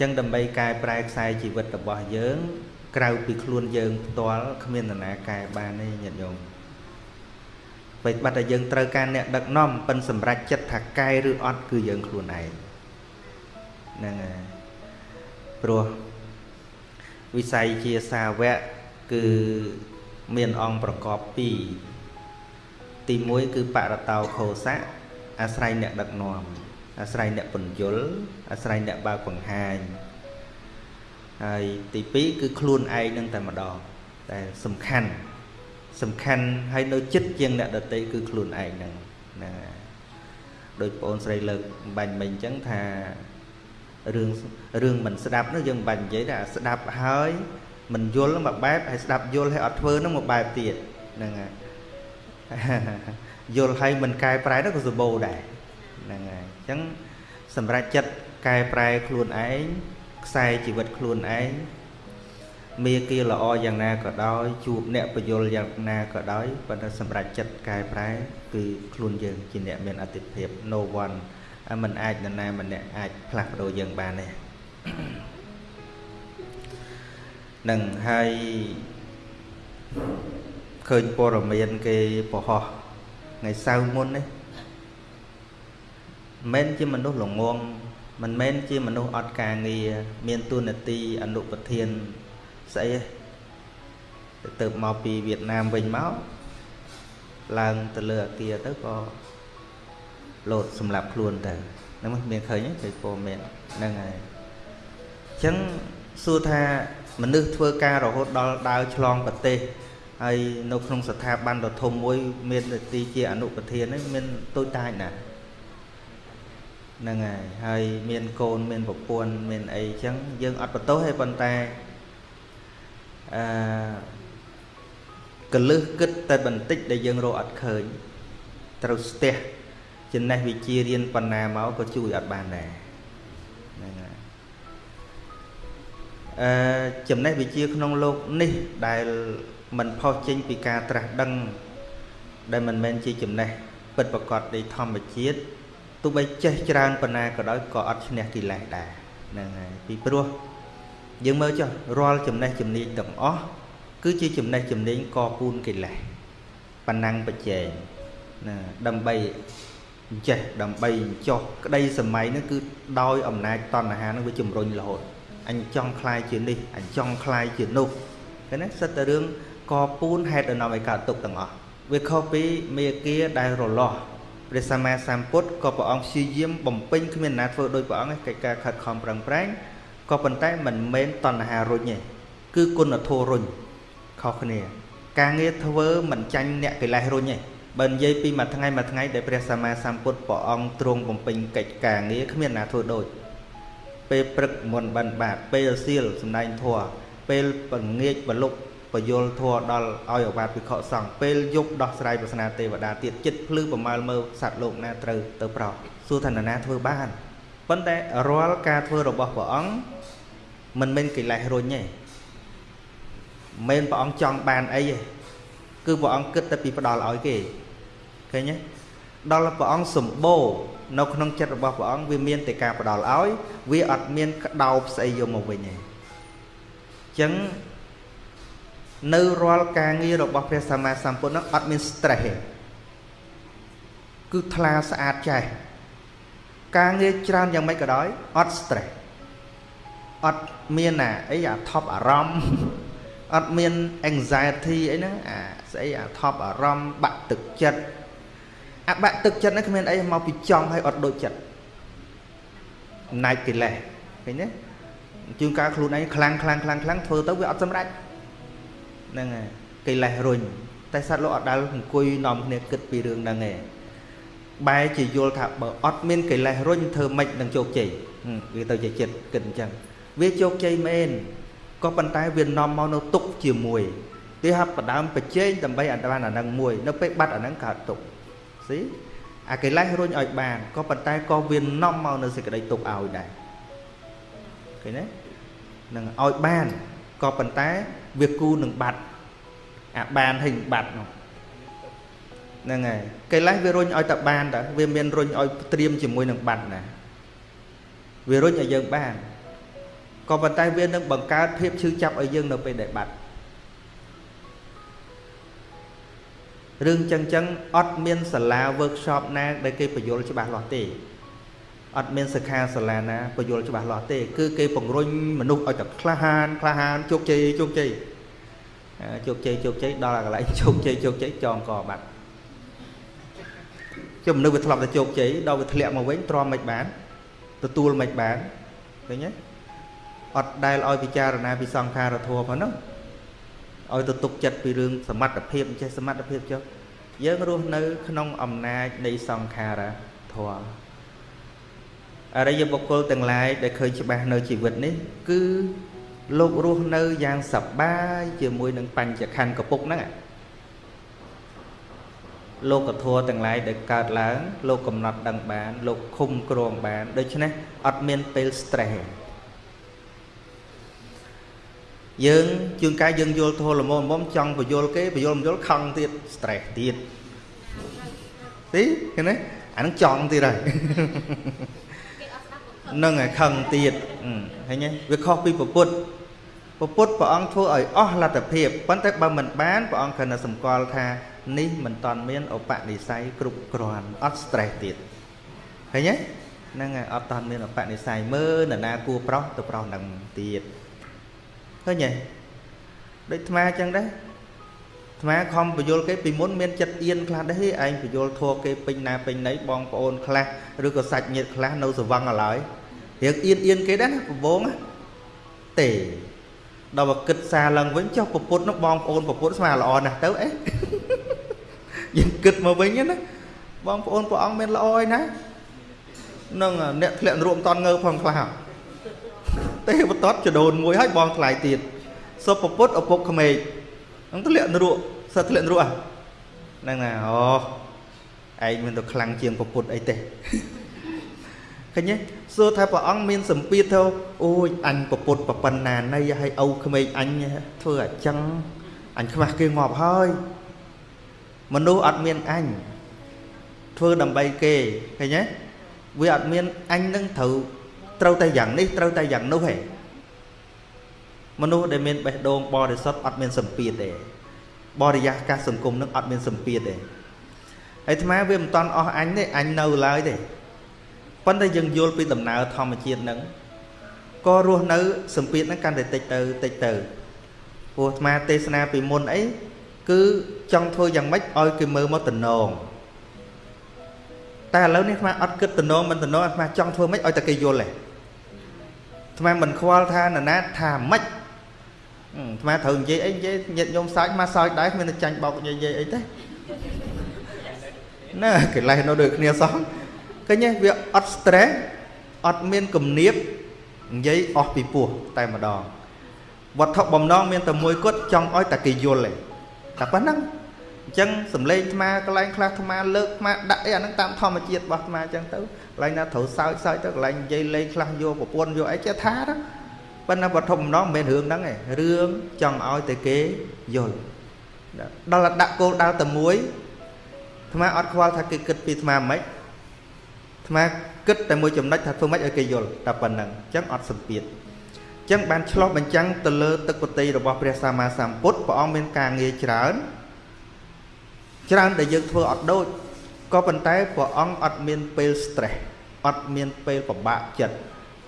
ចឹងដើម្បីកែប្រែខ្សែជីវិតរបស់យើង ក្រៅពីខ្លួនយើងផ្ទាល់គ្មាននរណាកែបានទេញាតិញោមពេលបាត់តែយើងត្រូវការអ្នកដឹកនាំប៉ិនសម្រេចចិត្តថាកែឬអត់គឺយើងខ្លួនឯងហ្នឹងហើយព្រោះវិស័យជាសាវកគឺមានអង្គប្រកប2ទី1គឺបរតោខោសៈអាស្រ័យអ្នកដឹកនាំ អាស្រ័យអ្នកពន្យល់អាស្រ័យអ្នកបើកបង្ហាញហើយទី2គឺខ្លួនឯងនឹងតែម្ដងតែសំខាន់សំខាន់ហើយនៅចិត្តជាងអ្នកដតីគឺខ្លួនឯងហ្នឹងណាដោយបងអូនស្រីលើកបាញ់មិញអញ្ចឹងថារឿងរឿងមិនស្ដាប់នោះយើងមិនបាច់និយាយតែស្ដាប់ហើយមិនយល់មួយបែបហើយស្ដាប់យល់ហើយអត់ធ្វើនោះមួយបែបទៀតហ្នឹងហើយយល់ហើយមិនកែប្រែនោះក៏សម្បូរដែរហ្នឹងហើយ អញ្ចឹងសម្រាប់ចិត្តកែប្រែខ្លួនឯងខ្សែជីវិតខ្លួនឯងមេគាល្អយ៉ាងណាក៏ដោយជួបអ្នកបយលយ៉ាងណាក៏ដោយប៉ុន្តែសម្រាប់ចិត្តកែប្រែ គឺខ្លួនយើងជាអ្នកមានអតិភិប no one มันអាចនរណាម្នាក់អាចផ្លាស់ប្ដូរយើងបានទេនឹងហើយឃើញព័ត៌មានគេប្រហោះថ្ងៃសៅរ៍មុននេះ មិនជាមនុស្សល្ងងមិនមែនជាមនុស្សអត់ការងារមានទួនាទីអនុប្រធានស្អីទៅមកពីវៀតណាមវិញមកឡើងទៅលើអាគារទៅក៏លោតសម្រាប់ខ្លួនទៅហ្នឹងមានឃើញទេព័ត៌មានហ្នឹងហើយអញ្ចឹងសួរថាមនុស្សធ្វើការរហូតដល់ដើរឆ្លងប្រទេសហើយនៅក្នុងស្ថាប័នដ៏ធំមួយ មាននទីជាអនុប្រធានហ្នឹងមានតូចតាចណាស់ ហ្នឹងហើយហើយមានកូនមានប្រពន្ធមានអីចឹងយើងអត់បន្ទោសទេប៉ុន្តែអឺកលឹះគិតតែបន្តិចដែលយើងរកអត់ឃើញត្រូវស្ទះចំណេះវិជ្ជារៀនបណ្ណាមកក៏ជួយអត់បានដែរហ្នឹងហើយអឺចំណេះវិជ្ជាក្នុងលោកនេះដែលมันផុសចេញពីការត្រាស់ដឹងដែលមិនមែនជាចំណេះពិតប្រកបនៃធម្មជាតិទោះបីចេះច្រើនប៉ុណ្ណាក៏ដោយក៏អត់ឈ្នះកិលេសដែរហ្នឹងហើយពីព្រោះយើងមើលចុះរាល់ចំណេះជំនាញទាំងអស់គឺជាចំណេះជំនាញកពូនកិលេសប៉ណ្ណងបច្ចេកណាដើម្បីចេះដើម្បីចោះក្តីសម័យហ្នឹងគឺដោយអំណាចតណ្ហាហ្នឹងវាជំរុញរហូតអញចង់คลายជានេះអញចង់คลายជានោះឃើញទេសិតតែរឿងកពូនហេតុដំណំឲ្យកើតទុកទាំងអស់វាខុសពីមេគាដែលរលាស់ ព្រះសម្មាសម្ពុទ្ធក៏ព្រះអង្គព្យាយាមបំពេញគ្មានណាធ្វើដោយព្រះអង្គកិច្ចការខិតខំប្រឹងប្រែងក៏ប៉ុន្តែមិនមែនតណ្ហារុញទេគឺគុណធម៌រុញខុសគ្នា ការងារធ្វើមិនចាញ់អ្នកកិលេសរុញទេបើនិយាយពីមួយថ្ងៃមួយថ្ងៃដែលព្រះសម្មាសម្ពុទ្ធព្រះអង្គទ្រង់បំពេញកិច្ចការងារគ្មានណាធ្វើដូចពេលព្រឹកមុនបិណ្ឌបាតពេលសៀលសំដែងធម៌ពេលពងាចបលុក បយលធัวដល់ឲ្យអវាទវិខសង្ឃពេលយប់ដោះស្រាយប្រស្នាទេវតាទៀតចិត្តភ្លឺប្រមាលមើលសត្វលោកណាត្រូវទៅប្រោសសួរថាណាធ្វើបានប៉ុន្តែរាល់ការធ្វើរបស់ព្រះអង្គមិនមែនកិលេសរុញទេមិនព្រះអង្គចង់បានអីទេគឺព្រះអង្គគិតតែពីផ្ដល់ឲ្យគេឃើញទេដល់ព្រះអង្គសម្បូរនៅក្នុងចិត្តរបស់ព្រះអង្គវាមានតែការផ្ដល់ឲ្យ វាអត់មានក្តោបស្អីយកមកវិញទេអញ្ចឹង នៅរាល់ការងាររបស់ព្រះសម្មាសម្ពុទ្ធនោះអត់មាន stress ទេគឺថ្លាស្អាតចេះការងារច្រើនយ៉ាងម៉េចក៏ដោយអត់ stress អត់មានអាអីអាថប់អារម្មណ៍អត់មាន anxiety អីហ្នឹងអាស្អីអាថប់អារម្មណ៍បាក់ទឹកចិត្តអាបាក់ទឹកចិត្តហ្នឹងគ្មានអីមកពីចង់ឲ្យអត់ដូចចិត្តអំណាចកិលេសឃើញទេជួនកាលខ្លួនឯងខ្លាំងខ្លាំងខ្លាំងខ្លាំងធ្វើទៅវាអត់សម្រេច ហ្នឹងហើយកិលេសរុញតែសត្វលោកអត់ដែលអង្គុយនាំគ្នាគិតពីរឿងហ្នឹងឯងបែរជាយល់ថាបើអត់មានកិលេសរុញធ្វើម៉េចនឹងជោគជ័យវាទៅជាចិត្តគិតអញ្ចឹងវាជោគជ័យមែនក៏ប៉ុន្តែវានាំមកនៅទុកជាមួយទីហាប់បដើមប្រជែងដើម្បីអត់បានអានឹងមួយ នៅពេលបាត់អានឹងកើតទុកស៊ីអាកិលេសរុញឲ្យបានក៏ប៉ុន្តែក៏វានាំមកនៅសេចក្តីទុកឲ្យដែរឃើញទេនឹងឲ្យបាន ក៏ប៉ុន្តែវាគូនឹងបាត់អាបានហើយបាត់នោះហ្នឹងហើយកិលេសវារុញឲ្យតែបានតើវាមានរុញឲ្យត្រៀមជាមួយនឹងបាត់ណាវារុញឲ្យយើងបានក៏ប៉ុន្តែវានឹងបង្កើតភាពឈឺចាប់ឲ្យយើងនៅពេលដែលបាត់រឿងចឹងចឹងអត់មានសាលា workshop ណាដែលគេបញ្យល់ច្បាស់លាស់ទេ អត់មានសិក្ខាសាលាណាបញ្យល់ច្បាស់លាស់ទេគឺគេពង្រុញមនុស្សឲ្យតែក្លាហានក្លាហានជោគជ័យជោគជ័យជោគជ័យជោគជ័យដល់កន្លែងជោគជ័យជោគជ័យចងកបាត់ជុំមនុស្សវាធ្លាប់តែជោគជ័យដល់វាធ្លាក់មកវិញទ្រាំមិនបាន ទទួលមិនបានឃើញទេអត់ដែលឲ្យពិចារណាពីសង្ខារធម៌ផងហ្នឹងឲ្យទៅទុកចិត្តពីរឿងសមត្ថភាពចេះសមត្ថភាពចុះយើងរស់នៅ ក្នុងអំណាចនៃសង្ខារធម៌ អរិយបុគ្គលទាំងឡាយដែលឃើញច្បាស់នៅជីវិតនេះ គឺលោករស់នៅយ៉ាងសប្បាយជាមួយនឹងបញ្ចខណ្ឌកពុកហ្នឹងលោកធម៌ទាំងឡាយដែលកើតឡើង លោកកំណត់ដឹងបាន លោកឃុំគ្រងបាន ដូច្នេះអត់មានពេល stress យើងជួនកាលយើងយល់ធម៌ល្មមល្មមចង់បញ្យល់គេបញ្យល់មិនយល់ខឹងទៀត stress ទៀតទីឃើញទេអានឹងចង់ទៀតហើយ នឹងឲ្យខឹងទៀតឃើញទេវាខុសពីពុទ្ធពុទ្ធព្រះអង្គធ្វើឲ្យអស់លទ្ធភាពប៉ុន្តែបើមិនបានព្រះអង្គគ្រាន់តែសម្គាល់ថានេះមិនតាន់មានឧបនិស្ស័យគ្រប់គ្រាន់អត់ stress ទៀតឃើញទេហ្នឹងហើយអត់តាន់មានឧបនិស្ស័យមើលនរណាគួរប្រុសទៅប្រុសនឹងទៀតឃើញទេដូចអាត្មាអញ្ចឹងដែរ អាត្មាខំបញ្យលគេពីមុនមានចិត្តអៀនខ្លះដែរឯងបញ្យលធัวគេពេញណាពេញណីបងប្អូនខ្លះឬក៏សាច់ញាតិខ្លះនៅសវឹងឡើយរៀងអៀនអៀនគេដែរណាប្របងទេដល់មកគិតសារឡើងវិញចុះពពុទ្ធនោះបងប្អូនពពុទ្ធស្មាល្អណាស់ទៅអេយើងគិតមកវិញណាបងប្អូនព្រះអង្គមានល្អឯណានឹងអ្នកធ្លាក់រួមតន់ងើផងខ្លះទេវតតចដូនមួយហើយបងថ្លៃទៀតសុពពុទ្ធឪពុកក្មេក នឹងធ្លាក់នរកសិតធ្លាក់នរកហ្នឹងណាអូឯងមានទៅខ្លាំងជាងពពុទ្ធអីទេឃើញទេសួរថាព្រះអង្គមានសម្ពាធទៅអូយអញពពុទ្ធប្រប៉ុណ្ណាណីឲ្យឪក្មេកអញធ្វើអញ្ចឹងអញខ្វះគេងាប់ហើយមនុស្សអត់មានអញធ្វើដើម្បីគេឃើញទេវាអត់មានអញនឹងត្រូវត្រូវតែយ៉ាងនេះត្រូវតែយ៉ាងនោះឯង មនុស្សដែលមានបេះដូងបរិសុទ្ធអត់មានសម្ពាធទេបរិយាកាសសង្គមនឹងអត់មានសម្ពាធទេហើយអាត្មាវាមិនតន់អស់អញទេអញនៅឡើយទេប៉ុន្តែយើងយល់ពីដំណើរធម្មជាតិហ្នឹងក៏រស់នៅសម្ពាធហ្នឹងកាន់តែតិចទៅតិចទៅព្រោះអាត្មាទេសនាពីមុនអីគឺចង់ធ្វើយ៉ាងម៉េចឲ្យគេមើលមកតំណងតែឥឡូវនេះអាត្មាអត់គិតតំណងមិនតំណងអាត្មាចង់ធ្វើម៉េចឲ្យតែគេយល់ទេអាត្មាមិនខ្វល់ថានរណាថាម៉េច អាត្មាត្រូវនិយាយអីនិយាយញាតញោមសើចមកសើចដែរគ្មានតែចាញ់បោកនិយាយអីទេណាកិលេសនៅដូចគ្នាសោះឃើញទេវាអត់ stress អត់មានគំនាបនិយាយអស់ពីពោះតែម្ដងវត្ថុបំណងមានតែមួយគត់ចង់ឲ្យតែគេយល់ទេតែប៉ុណ្ណឹងអញ្ចឹងសំឡេងអាត្មាកន្លែងខ្លះអាត្មាលើកអាត្មាដាក់អីអាហ្នឹងតាមធម្មជាតិរបស់អាត្មាអញ្ចឹងទៅកន្លែងណាត្រូវសើចសើចទៅកន្លែងនិយាយលេងខ្លះយកប្រពន្ធយកអីចេះថាទៅ ប៉ុន្តែវត្ថុបំណងមិនមែនរឿងហ្នឹងទេរឿងចង់ឲ្យតែគេយល់ដល់ដាក់គោលដៅតែមួយអាត្មាអត់ខ្វល់ថាគេគិតពីអាត្មាមិនអាត្មាគិតតែមួយចំណុចថាធ្វើម៉េចឲ្យគេយល់តែប៉ុណ្្នឹងអញ្ចឹងអត់សម្ពាធអញ្ចឹងបានឆ្លោះបញ្ចាំងទៅលើទឹកពតិរបស់ព្រះសម្មាសម្ពុទ្ធព្រះអង្គមានការងារច្រើនច្រើនដែលយើងធ្វើអត់ដូចក៏ប៉ុន្តែព្រះអង្គអត់មានពេល stress អត់មានពេលពិបាកចិត្ត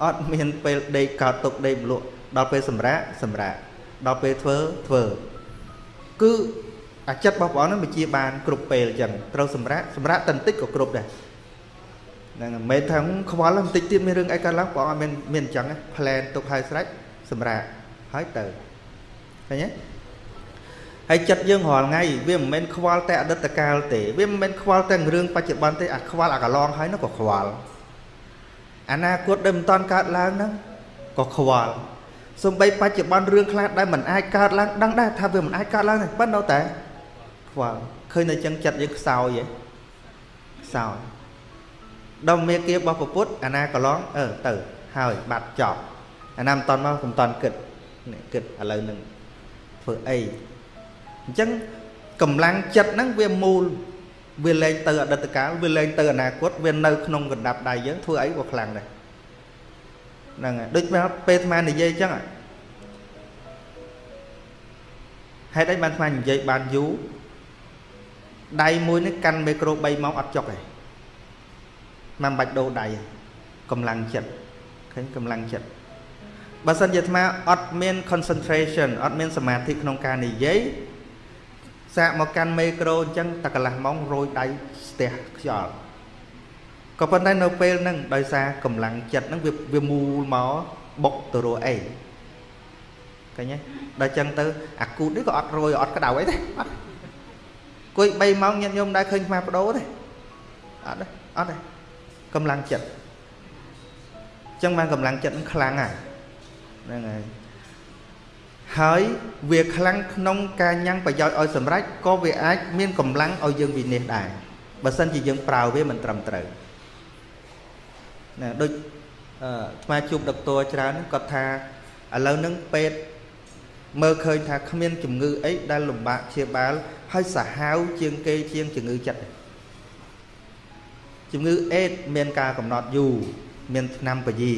អត់មានពេលដេកកើតទុកដេកម្លក់ដល់ពេលសម្រាកសម្រាកដល់ពេលធ្វើធ្វើគឺអាចិត្តរបស់ព្រះអង្គនឹងវិជាបានគ្រប់ពេលអញ្ចឹងត្រូវសម្រាកសម្រាកតន្តិចក៏គ្រប់ដែរហ្នឹងមិនមែនថាខ្វល់បន្តិចទៀតមានរឿងអីកើតឡើងព្រះអង្គអត់មានមានអញ្ចឹងផ្លែនទុកហើយស្រេចសម្រាកហើយទៅឃើញទេហើយចិត្តយើងរាល់ថ្ងៃវាមិនមែនខ្វល់តែអតីតកាលទេវាមិនមែនខ្វល់តែរឿងបច្ចុប្បន្នទេអាខ្វល់អាកន្លងហើយនោះក៏ខ្វល់ អនាគតដែលមិនតាន់កើតឡើងហ្នឹងក៏ខ្វល់សំបីបច្ចុប្បន្នរឿងខ្លះដែលមិនអាចកើតឡើងដឹងដែរថាវាមិនអាចកើតឡើងទេប៉ុន្តែនៅតែខ្វល់ឃើញតែចឹងចិត្តយើងខ្សោយហ៎ខ្សោយដល់មេគារបស់ពុទ្ធអាណាកន្លងអឺទៅហើយបាត់ចប់អាណាមិនតន់មកមិនតន់គិតគិតឥឡូវនឹងធ្វើអីអញ្ចឹងកម្លាំងចិត្តហ្នឹងវាមូល វាលែងទៅអតីតកាលវាលែងទៅអនាគតវានៅក្នុងកណ្ដាប់ដៃយើងធ្វើអីក៏ខ្លាំងដែរឃហ្នឹងហើយដូចពេលអាត្មានិយាយអញ្ចឹងហេតុអីបានអាត្មានិយាយបានយូរដៃមួយនេះកាន់មីក្រូ3ម៉ោងអត់ចុកទេមិនបាច់ដូរដៃកម្លាំងចិត្តឃើញកម្លាំងចិត្តបើសិនជាអាត្មាអត់មាន concentration អត់មានសមាធិក្នុងការនិយាយ សាកមកកាន់មីក្រូអញ្ចឹងតែកន្លះម៉ោងរយដៃស្ទះខ្យល់ក៏ប៉ុន្តែនៅពេលហ្នឹងដោយសារកម្លាំងចិត្តហ្នឹងវាវាមូលមកបុកទៅរអីឃើញទេដល់ចឹងទៅអាគូតនេះក៏អត់រយអត់ក្តៅអីទេអត់គួយ3ម៉ោងញាតិញោមដែរឃើញខ្មាស់បដូរទេអត់ទេអត់ទេកម្លាំងចិត្តចឹងបានកម្លាំងចិត្តនឹងខ្លាំងហ្នឹងហើយ ហើយវាខ្លាំងក្នុងការញ៉ាំងប្រយោជន៍ឲ្យសម្រេចក៏វាអាចមានកម្លាំងឲ្យយើងវិនិច្ឆ័យដែរបើសិនជាយើងប្រើវាមិនត្រឹមត្រូវណាដូចអឺស្មាជួបដុកទ័រច្រើនគាត់ថាឥឡូវហ្នឹងពេទ្យមើលឃើញថាគ្មានជំងឺអីដែលលំបាកព្យាបាលហើយសាហាវជាងគេជាងជំងឺចិត្តជំងឺអេដមានការកំណត់យូរមានឆ្នាំពជា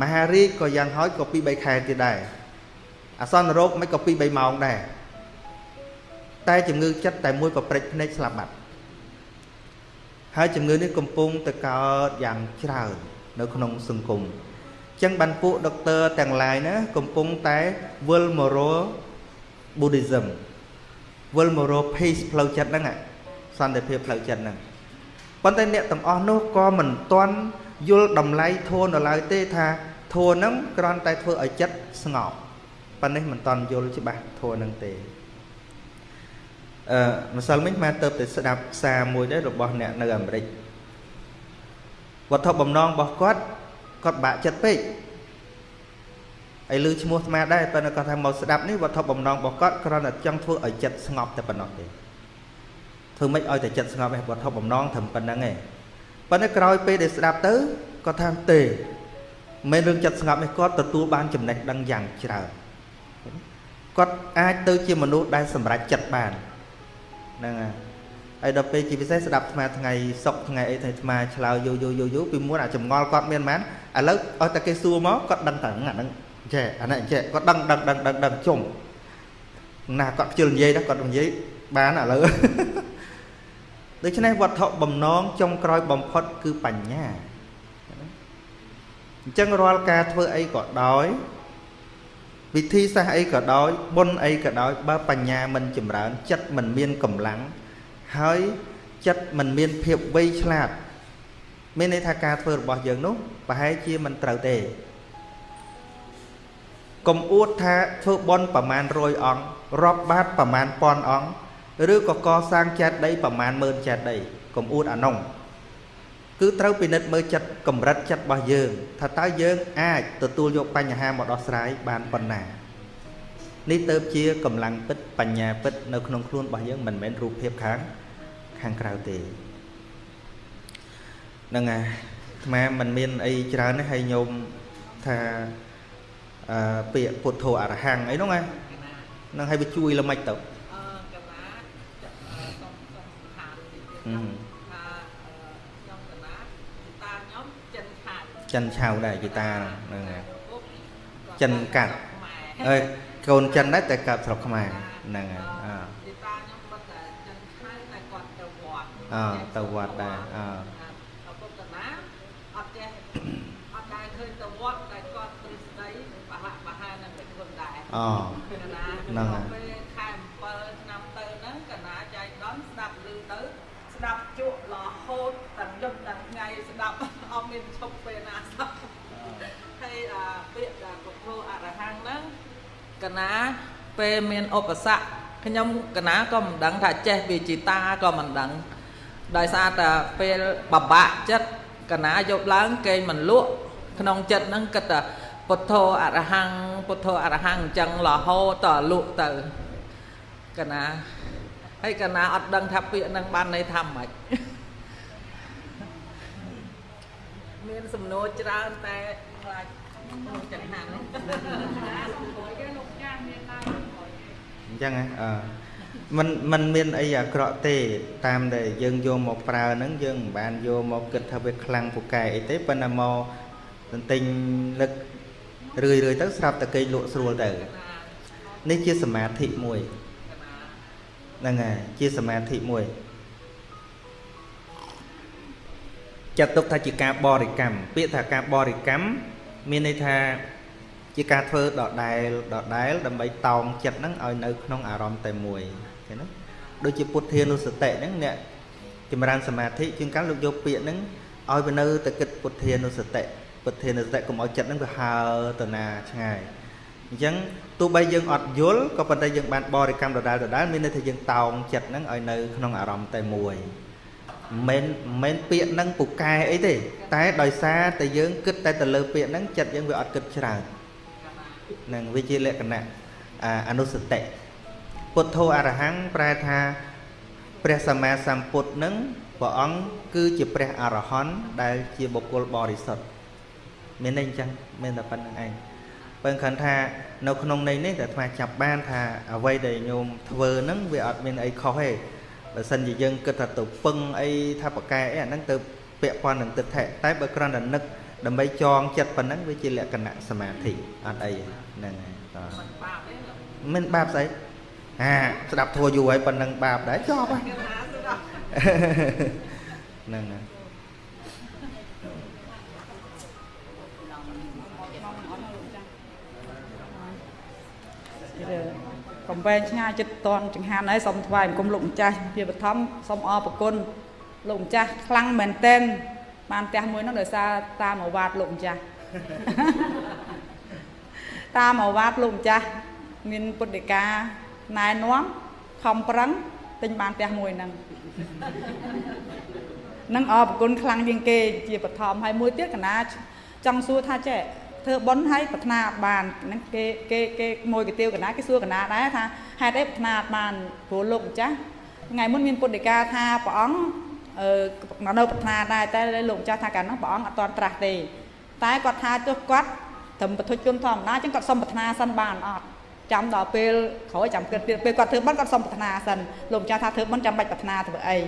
មហារីកក៏យ៉ាងហោចក៏ពី3ខែទៀតដែរ អសន្នរោគមិនក៏ពី3ម៉ោងដែរតែជំងឺចិត្តតែមួយប្រព្រឹត្តភ្នែកស្លាប់បាត់ហើយជំងឺនេះកំពុងតែកើតយ៉ាងច្រើននៅក្នុងសង្គមចឹងបានពួកដុកទ័រទាំងឡាយណាកំពុងតែវិលមករក Buddhism វិលមករក peace ផ្លូវចិត្តហ្នឹងសន្តិភាពផ្លូវចិត្តហ្នឹងប៉ុន្តែអ្នកទាំងអស់នោះក៏មិនទាន់យល់តម្លៃធម៌នៅឡើយទេថាធម៌ហ្នឹងគ្រាន់តែធ្វើឲ្យចិត្តស្ងប់ ប៉ុន្តែមិនទាន់យល់ច្បាស់ធម៌ហ្នឹងទេអឺម្សិលមិញមកទៅទៅស្ដាប់សារមួយដែររបស់អ្នកនៅអាមេរិកវត្ថុបំណងរបស់គាត់គាត់បាក់ចិត្តពេកហើយឮឈ្មោះអាត្មាដែរប៉ុន្តែគាត់ថាមកស្ដាប់នេះវត្ថុបំណងរបស់គាត់គ្រាន់តែចង់ធ្វើឲ្យចិត្តស្ងប់តែប៉ុណ្ណោះទេធ្វើម៉េចឲ្យតែចិត្តស្ងប់ឯងវត្ថុបំណងត្រឹមប៉ុណ្្នឹងឯងប៉ុន្តែក្រោយពេលដែលស្ដាប់ទៅគាត់ថាទេមិនរឿងចិត្តស្ងប់នេះគាត់ទទួលបានចំណេះដឹងយ៉ាងច្រើន គាត់អាចទៅជាមនុស្សដែលសម្រេចចិត្តបានហ្នឹងហើយហើយដល់ពេលជាពិសេសស្ដាប់ស្មាថ្ងៃសុកថ្ងៃអីថ្ងៃស្មាឆ្លើយយូរយូរយូរយូរពីមុនអាចម្ងល់គាត់មានមែនឥឡូវឲ្យតែគេសួរមកគាត់ដឹងតែអាហ្នឹងចេះអាហ្នឹងចេះគាត់ដឹងដឹងដឹងដឹងដឹងជុំណាគាត់ខ្ជិលនិយាយណាគាត់និយាយបានឥឡូវដូច្នេះវត្ថុបំណងចុងក្រោយបំផុតគឺបញ្ញាអញ្ចឹងរាល់ការធ្វើអីក៏ដោយ វិធីសាស្ត្រអីក៏ដោយបុណ្យអីក៏ដោយបើបញ្ញាមិនចម្រើន ចិត្តមិនមានកម្លាំងហើយចិត្តមិនមានភាពវៃឆ្លាត មានន័យថាការធ្វើរបស់យើងនោះប្រហែលជាមិនត្រូវទេកុំអួតថាធ្វើបុណ្យប្រមាណ100អង្គរាប់បាតប្រមាណ1000អង្គឬក៏កសាងចេតិយប្រមាណ10000ចេតិយកុំអួតអានោះ គឺត្រូវពិនិត្យមើលចិត្តកម្រិតចិត្តរបស់យើង ថាតើយើងអាចទទួលយកបញ្ហាមកដោះស្រាយបានប៉ុណ្ណានេះទៅជាកម្លាំងពិតបញ្ញាពិតនៅក្នុងខ្លួនរបស់យើងមិនមែនរូបភាពខាងខាងក្រៅទេហ្នឹងហើយអាត្មាមិនមានអីច្រើនទេហើយញោមថាអឺពាក្យពុទ្ធោអរហង្គអីហ្នឹងណានឹងឲ្យវាជួយល្មិចទៅអឺកណាសុំសុំខានថាខ្ញុំកណាតាខ្ញុំចិនឆៅ ចិនឆៅដែរជីតាហ្នឹងហើយចិនកាត់អើយកូនចិនដែរតែកាត់ស្រុកខ្មែរហ្នឹងហើយអើជីតាខ្ញុំបាត់តែចិនឆៅតែគាត់ទៅវត្តអើទៅវត្តដែរអើពុទ្ធណាអត់ចេះអត់ដែរឃើញទៅវត្តតែគាត់ទ្រឹស្ដីបហៈបហានឹងតែខ្លួនដែរអូហ្នឹងហើយពេលខែ7ឆ្នាំទៅហ្នឹងកណាចៃដន្យស្ដាប់ឮទៅស្ដាប់ជក់រហូតទាំងយប់ទាំងថ្ងៃស្ដាប់អត់មានឈប់ពេលណាស្ដាប់ហើយអាពាក្យដែលពុទ្ធោអរហង្គហ្នឹងក ណា ពេលមានឧបសគ្គខ្ញុំកណាក៏មិនដឹងថាចេះវិជាតាក៏មិនដឹងដោយសារតែពេលបបាក់ចិត្តកណាយប់ឡើងគេមិនលក់ក្នុងចិត្តហ្នឹងគិតថាពុទ្ធោអរហង្គពុទ្ធោអរហង្គអញ្ចឹងរហូតតលក់ទៅកណាហើយកណាអត់ដឹងថាពាក្យហ្នឹងបានន័យថាម៉េចមានសំណួរច្រើនតែខ្លាចចង្ហាន់អញ្ចឹងអឺมันมันមានអីអាក្រក់ទេ តាមដែលយើងយកមកប្រើហ្នឹងយើងមិនបានយកមកគិតថាវាខ្លាំងពូកែអីទេប៉ុន្តែមក ទិញនឹករឿយរឿយទៅស្រាប់តែគេលក់ស្រួលទៅនេះជាសមាធិមួយហ្នឹងហើយជាសមាធិមួយចាត់ទុកថាជាការបរិកម្មពាក្យថាការបរិកម្មមានន័យថា ជាការធ្វើដដែលដដែលដើម្បីតោងចិត្តហ្នឹងឲ្យនៅក្នុងអារម្មណ៍តែមួយឃើញទេដូចជាពុទ្ធានុសតិហ្នឹងអ្នកចម្រើនសមាធិជាងកាលលោកយកពាក្យហ្នឹងឲ្យវានៅតែគិតពុទ្ធានុសតិពុទ្ធានុសតិកុំឲ្យចិត្តហ្នឹងវាហើទៅណាឆ្ងាយអញ្ចឹងទោះបីយើងអត់យល់ក៏ប៉ុន្តែយើងបានបរិកម្មដដែលដដែលមានន័យថាយើងតោងចិត្តហ្នឹងឲ្យនៅក្នុងអារម្មណ៍តែមួយមិនមិនពាក្យហ្នឹងពូកែអីទេ តែដោយសារតែយើងគិតតែទៅលើពាក្យហ្នឹងចិត្តយើងវាអត់គិតច្រើន នឹងវាជាលក្ខណៈអនុសតិពុទ្ធោអរហង្គប្រែថាព្រះសម្មាសម្ពុទ្ធនឹងព្រះអង្គគឺជាព្រះអរហន្តដែលជាបុគ្គលបរិសុទ្ធមានន័យអញ្ចឹងមានតែប៉ុណ្្នឹងឯងបើខណ្ឌថានៅក្នុងន័យនេះតែអាត្មាចាប់បានថាអ្វីដែលញោមធ្វើហ្នឹងវាអត់មានអីខុសទេបើសិនជាយើងគិតថាទៅពឹងអីថាប្រកែអីអាហ្នឹងទៅពាក់ព័ន្ធនឹងទិដ្ឋិតែបើគ្រាន់តែនឹកដើម្បីចងចិត្តប៉ុណ្ណឹងវាជាលក្ខណៈសមាធិអត់អី ហ្នឹងហើយតើមិនបាបស្អីអាស្ដាប់ធัวយូរហើយប៉ុណ្ណឹងបាបដែរចប់ហើយហ្នឹងហើយកំវែងឆ្ងាយចិត្តតនចង្ហាន់ហើយសូមថ្វាយអង្គមលោកម្ចាស់ជាបឋមសូមអរប្រគុណលោកម្ចាស់ខ្លាំងមែនតែនបានផ្ទះមួយនោះដោយសារតាមអាវ៉ាតលោកម្ចាស់ តាមអាវ៉ាតលោកម្ចាស់មានពុទ្ធិកាណែនាំខំប្រឹងទិញបានផ្ទះមួយហ្នឹងនឹងអរប្រគុណខ្លាំងជាងគេជាបឋមហើយមួយទៀតកណាចង់សួរថាចេះធ្វើប៉ុនឲ្យប្រាថ្នាបានហ្នឹងគេគេគេមួយកាទៀវកណាគេសួរកណាដែរថាហេតុអីប្រាថ្នាបានព្រោះលោកម្ចាស់ថ្ងៃមុនមានពុទ្ធិកាថាព្រះអង្គអឺនៅប្រាថ្នាដែរតែលោកម្ចាស់ថាកាលនោះព្រះអង្គអត់តន់ត្រាស់ទេតែគាត់ថាទោះគាត់ ត្រឹមបទុជនធម្មតាអញ្ចឹងគាត់សុំប្រាថ្នាសិនបានអត់ចាំដល់ពេលក្រោយចាំគិតទៀតពេលគាត់ធ្វើបន់គាត់សុំប្រាថ្នាសិនលោកម្ចាស់ថាធ្វើបន់ចាំបាច់ប្រាថ្នាធ្វើអី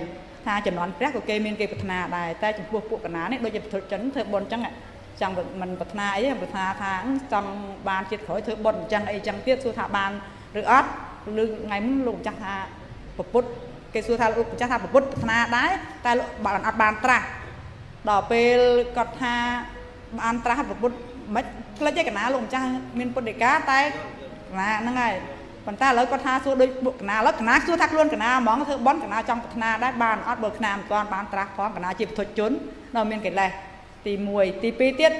ថាចំនួនព្រះក៏គេមានគេប្រាថ្នាដែរតែចំពោះពួកកណានេះដូចជាបទុជនធ្វើបន់អញ្ចឹងចង់មិនប្រាថ្នាអីប្រាថ្នាថាចង់បានជាតិក្រោយធ្វើបុណ្យអញ្ចឹងអីចឹងទៀតសួរថាបានឬអត់ឬថ្ងៃមុនលោកម្ចាស់ថាពុទ្ធគេសួរថាលោកម្ចាស់ថាពុទ្ធប្រាថ្នាដែរតែបានអត់បានត្រាស់ដល់ពេលគាត់ថាបានត្រាស់ពុទ្ធ មិនផ្លេចឯកណាលោកម្ចាស់មានពុទ្ធដីកាតែកណាហ្នឹងហើយប៉ុន្តែឥឡូវគាត់ថាសួរដូចកណាឥឡូវកណាសួរថាខ្លួនកណាហ្មងធ្វើបន់កណាចង់ប្រាថ្នាដែរបានអត់បើកណាមិនទាន់បានត្រាស់ផងកណាជាពុទ្ធជននៅមានកិលេសទី1ទី2ទៀត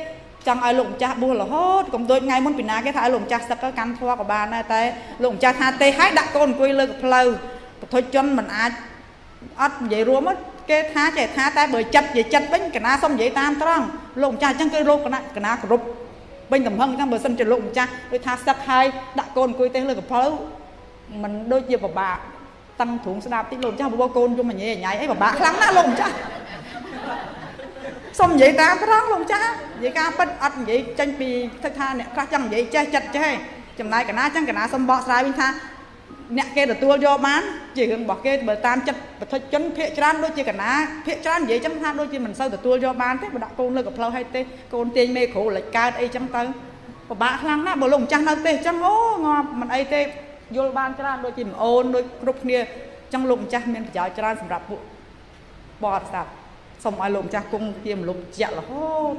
ចង់ឲ្យលោកម្ចាស់បួសរហូតកុំដូចថ្ងៃមុនពីណាគេថាឲ្យលោកម្ចាស់សឹកកាន់ធွာក៏បានដែរតែលោកម្ចាស់ថាទេឲ្យដាក់កូនអង្គុយលើកផ្លូវពុទ្ធជនមិនអាចអត់និយាយរួម គេថាចេះថាតែបើចិត្តនិយាយចិត្តវិញកណាសុំនិយាយតាមត្រង់លោកម្ចាស់អញ្ចឹងគឺលោកកណាកណាគ្រប់វិញតំហឹងអញ្ចឹងបើសិនជាលោកម្ចាស់ដូចថាសឹកហើយដាក់កូនអង្គុយទេលើកផ្លូវมันដូចជាពិបាកតឹងទ្រូងស្ដាប់តិចលោកម្ចាស់បបកូនយំញ៉ៃញ៉ៃអីពិបាកខ្លាំងណាស់លោកម្ចាស់សុំនិយាយតាមត្រង់លោកចាស់និយាយការពិតអត់និយាយចេញពីទឹកថាអ្នកខ្លះចង់និយាយចេះចិត្តចេះចំណាយកណាចឹងកណាសុំបកស្រាយវិញថា អ្នកគេទទួលយកបានជារឿងរបស់គេបើតាមចិត្តប្រតិជនភាកច្រើនដូចជាកណាភាកច្រើននិយាយចឹងថាដូចជាមិនសូវទទួលយកបានទេបើដាក់កូនលើកផ្លូវឲ្យទេកូនទាញមេគ្រូលិចកើតអីចឹងទៅពិបាកខ្លាំងណាស់បើលោកម្ចាស់នៅទេចឹងអូងាប់មិនអីទេយល់បានច្រើនដូចជាម្អូនដូចគ្រប់គ្នាចឹងលោកម្ចាស់មានប្រយោជន៍ច្រើនសម្រាប់ពួកបរិស័ទសូមឲ្យលោកម្ចាស់គង់ជាមនុស្សជាក់រហូត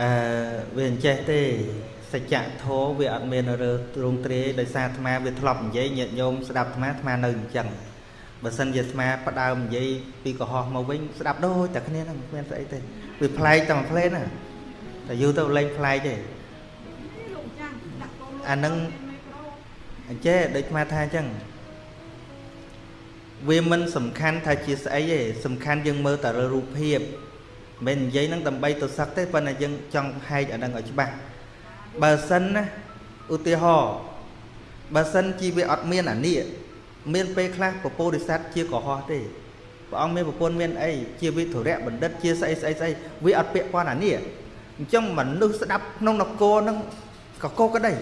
អឺវាអញ្ចេះទេ សច្ចធម៌វាអត់មានរើទ្រង់ទ្រាយដោយសារអាត្មាវាធ្លាប់និយាយញាតិញោមស្ដាប់អាត្មាអាត្មានៅអញ្ចឹងបើសិនជាអាត្មាផ្ដើមនិយាយពីកុហកមកវិញស្ដាប់ដូចតែគ្នាហ្នឹងគ្មានស្អីទេវាប្លែកតែមួយផ្លេនណាតែយូរទៅលេងប្លែកទេអានឹងអញ្ចេះដូចអាត្មាថាអញ្ចឹងវាមិនសំខាន់ថាជាស្អីទេសំខាន់យើងមើលតែលើរូបភាពមិននិយាយនឹងដើម្បីទៅសឹកទេប៉ុន្តែយើងចង់ហែកអានឹងឲ្យច្បាស់ បើសិនណាឧទាហរណ៍បើសិនជីវាអត់មានអានេះមានពេលខ្លះពពោធិសត្វជាកុហកទេព្រះអង្គមានប្រពន្ធមានអីជាវិធរៈបណ្ឌិតជាស្អីស្អីស្អីវាអត់ពាក់ព័ន្ធអានេះអញ្ចឹងមនុស្សស្ដាប់ក្នុងនគរនឹងកកក្តី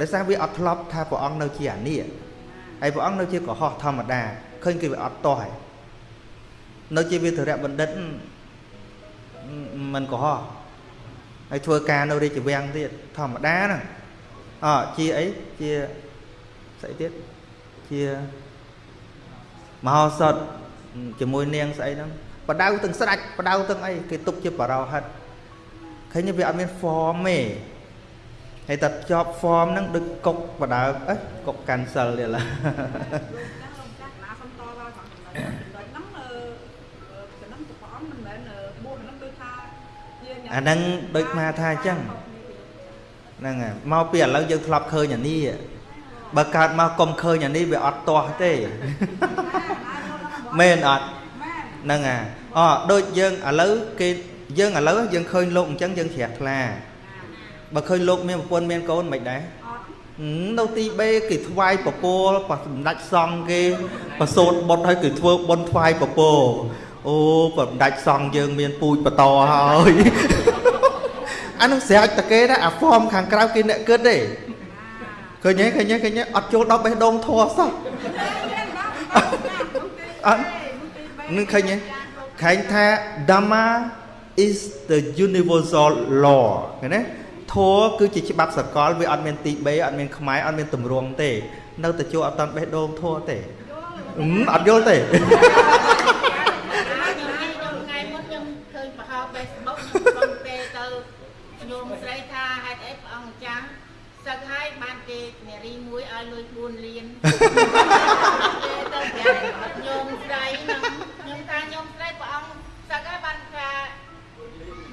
ដោយសារវាអត់ធ្លាប់ថាព្រះអង្គនៅជាអានេះហើយព្រះអង្គនៅជាកុហកធម្មតាឃើញគេវាអត់តោះហើយនៅជាវិធរៈបណ្ឌិតមិនកុហក ហើយធ្វើការនៅរាជវាំងទៀតធម្មតាហ្នឹងអជាអីជាស្អីទៀតជាមហោសថជាមួយនាងស្អីហ្នឹងបដៅទាំងស្ដាច់បដៅទាំងអីគេទុកជាបរោហិតឃើញវាអត់មាន form ទេហើយតែជាប់ form ហ្នឹងដូចកុកបដៅអេកុក cancel ទៀតឡា អាហ្នឹងដូចមកថាអញ្ចឹងហ្នឹងមកពីឥឡូវយើងធ្លាប់ឃើញអានេះបើកើតមកកុំឃើញអានេះវាអត់ទាស់ទេមែនអត់ហ្នឹងអាអូដូចយើងឥឡូវគេយើងឥឡូវយើងឃើញលោកអញ្ចឹងយើងជ្រះថ្លាបើឃើញលោកមានប្រពន្ធមានកូនមិនដែរនៅទីបេគេថ្វាយពពកប៉ះសម្ដេចសង្ឃគេប្រសូតបុតឲ្យគេធ្វើបុណ្យថ្វាយពពកអូសម្ដេចសង្ឃយើងមានពូជបន្តហើយ អានោះស្រេចតគេណាអាហ្វមខាងក្រៅគេអ្នកគិតទេឃើញទេឃើញទេឃើញទេអត់ចូលដល់បេះដូងធัวសោះអត់នឹងឃើញទេខែងថា Dhamma is the universal law ឃើញទេធัวគឺជាច្បាប់សកលវាអត់មានទី3អត់មានខ្មែរអត់មានទម្រង់ទេ នៅតែចូលអត់តាន់បេះដូងធัวទេអត់យល់ទេ ញោមស្រីនឹងខ្ញុំថាញោមស្រីព្រះអង្គសឹកហើយបានថា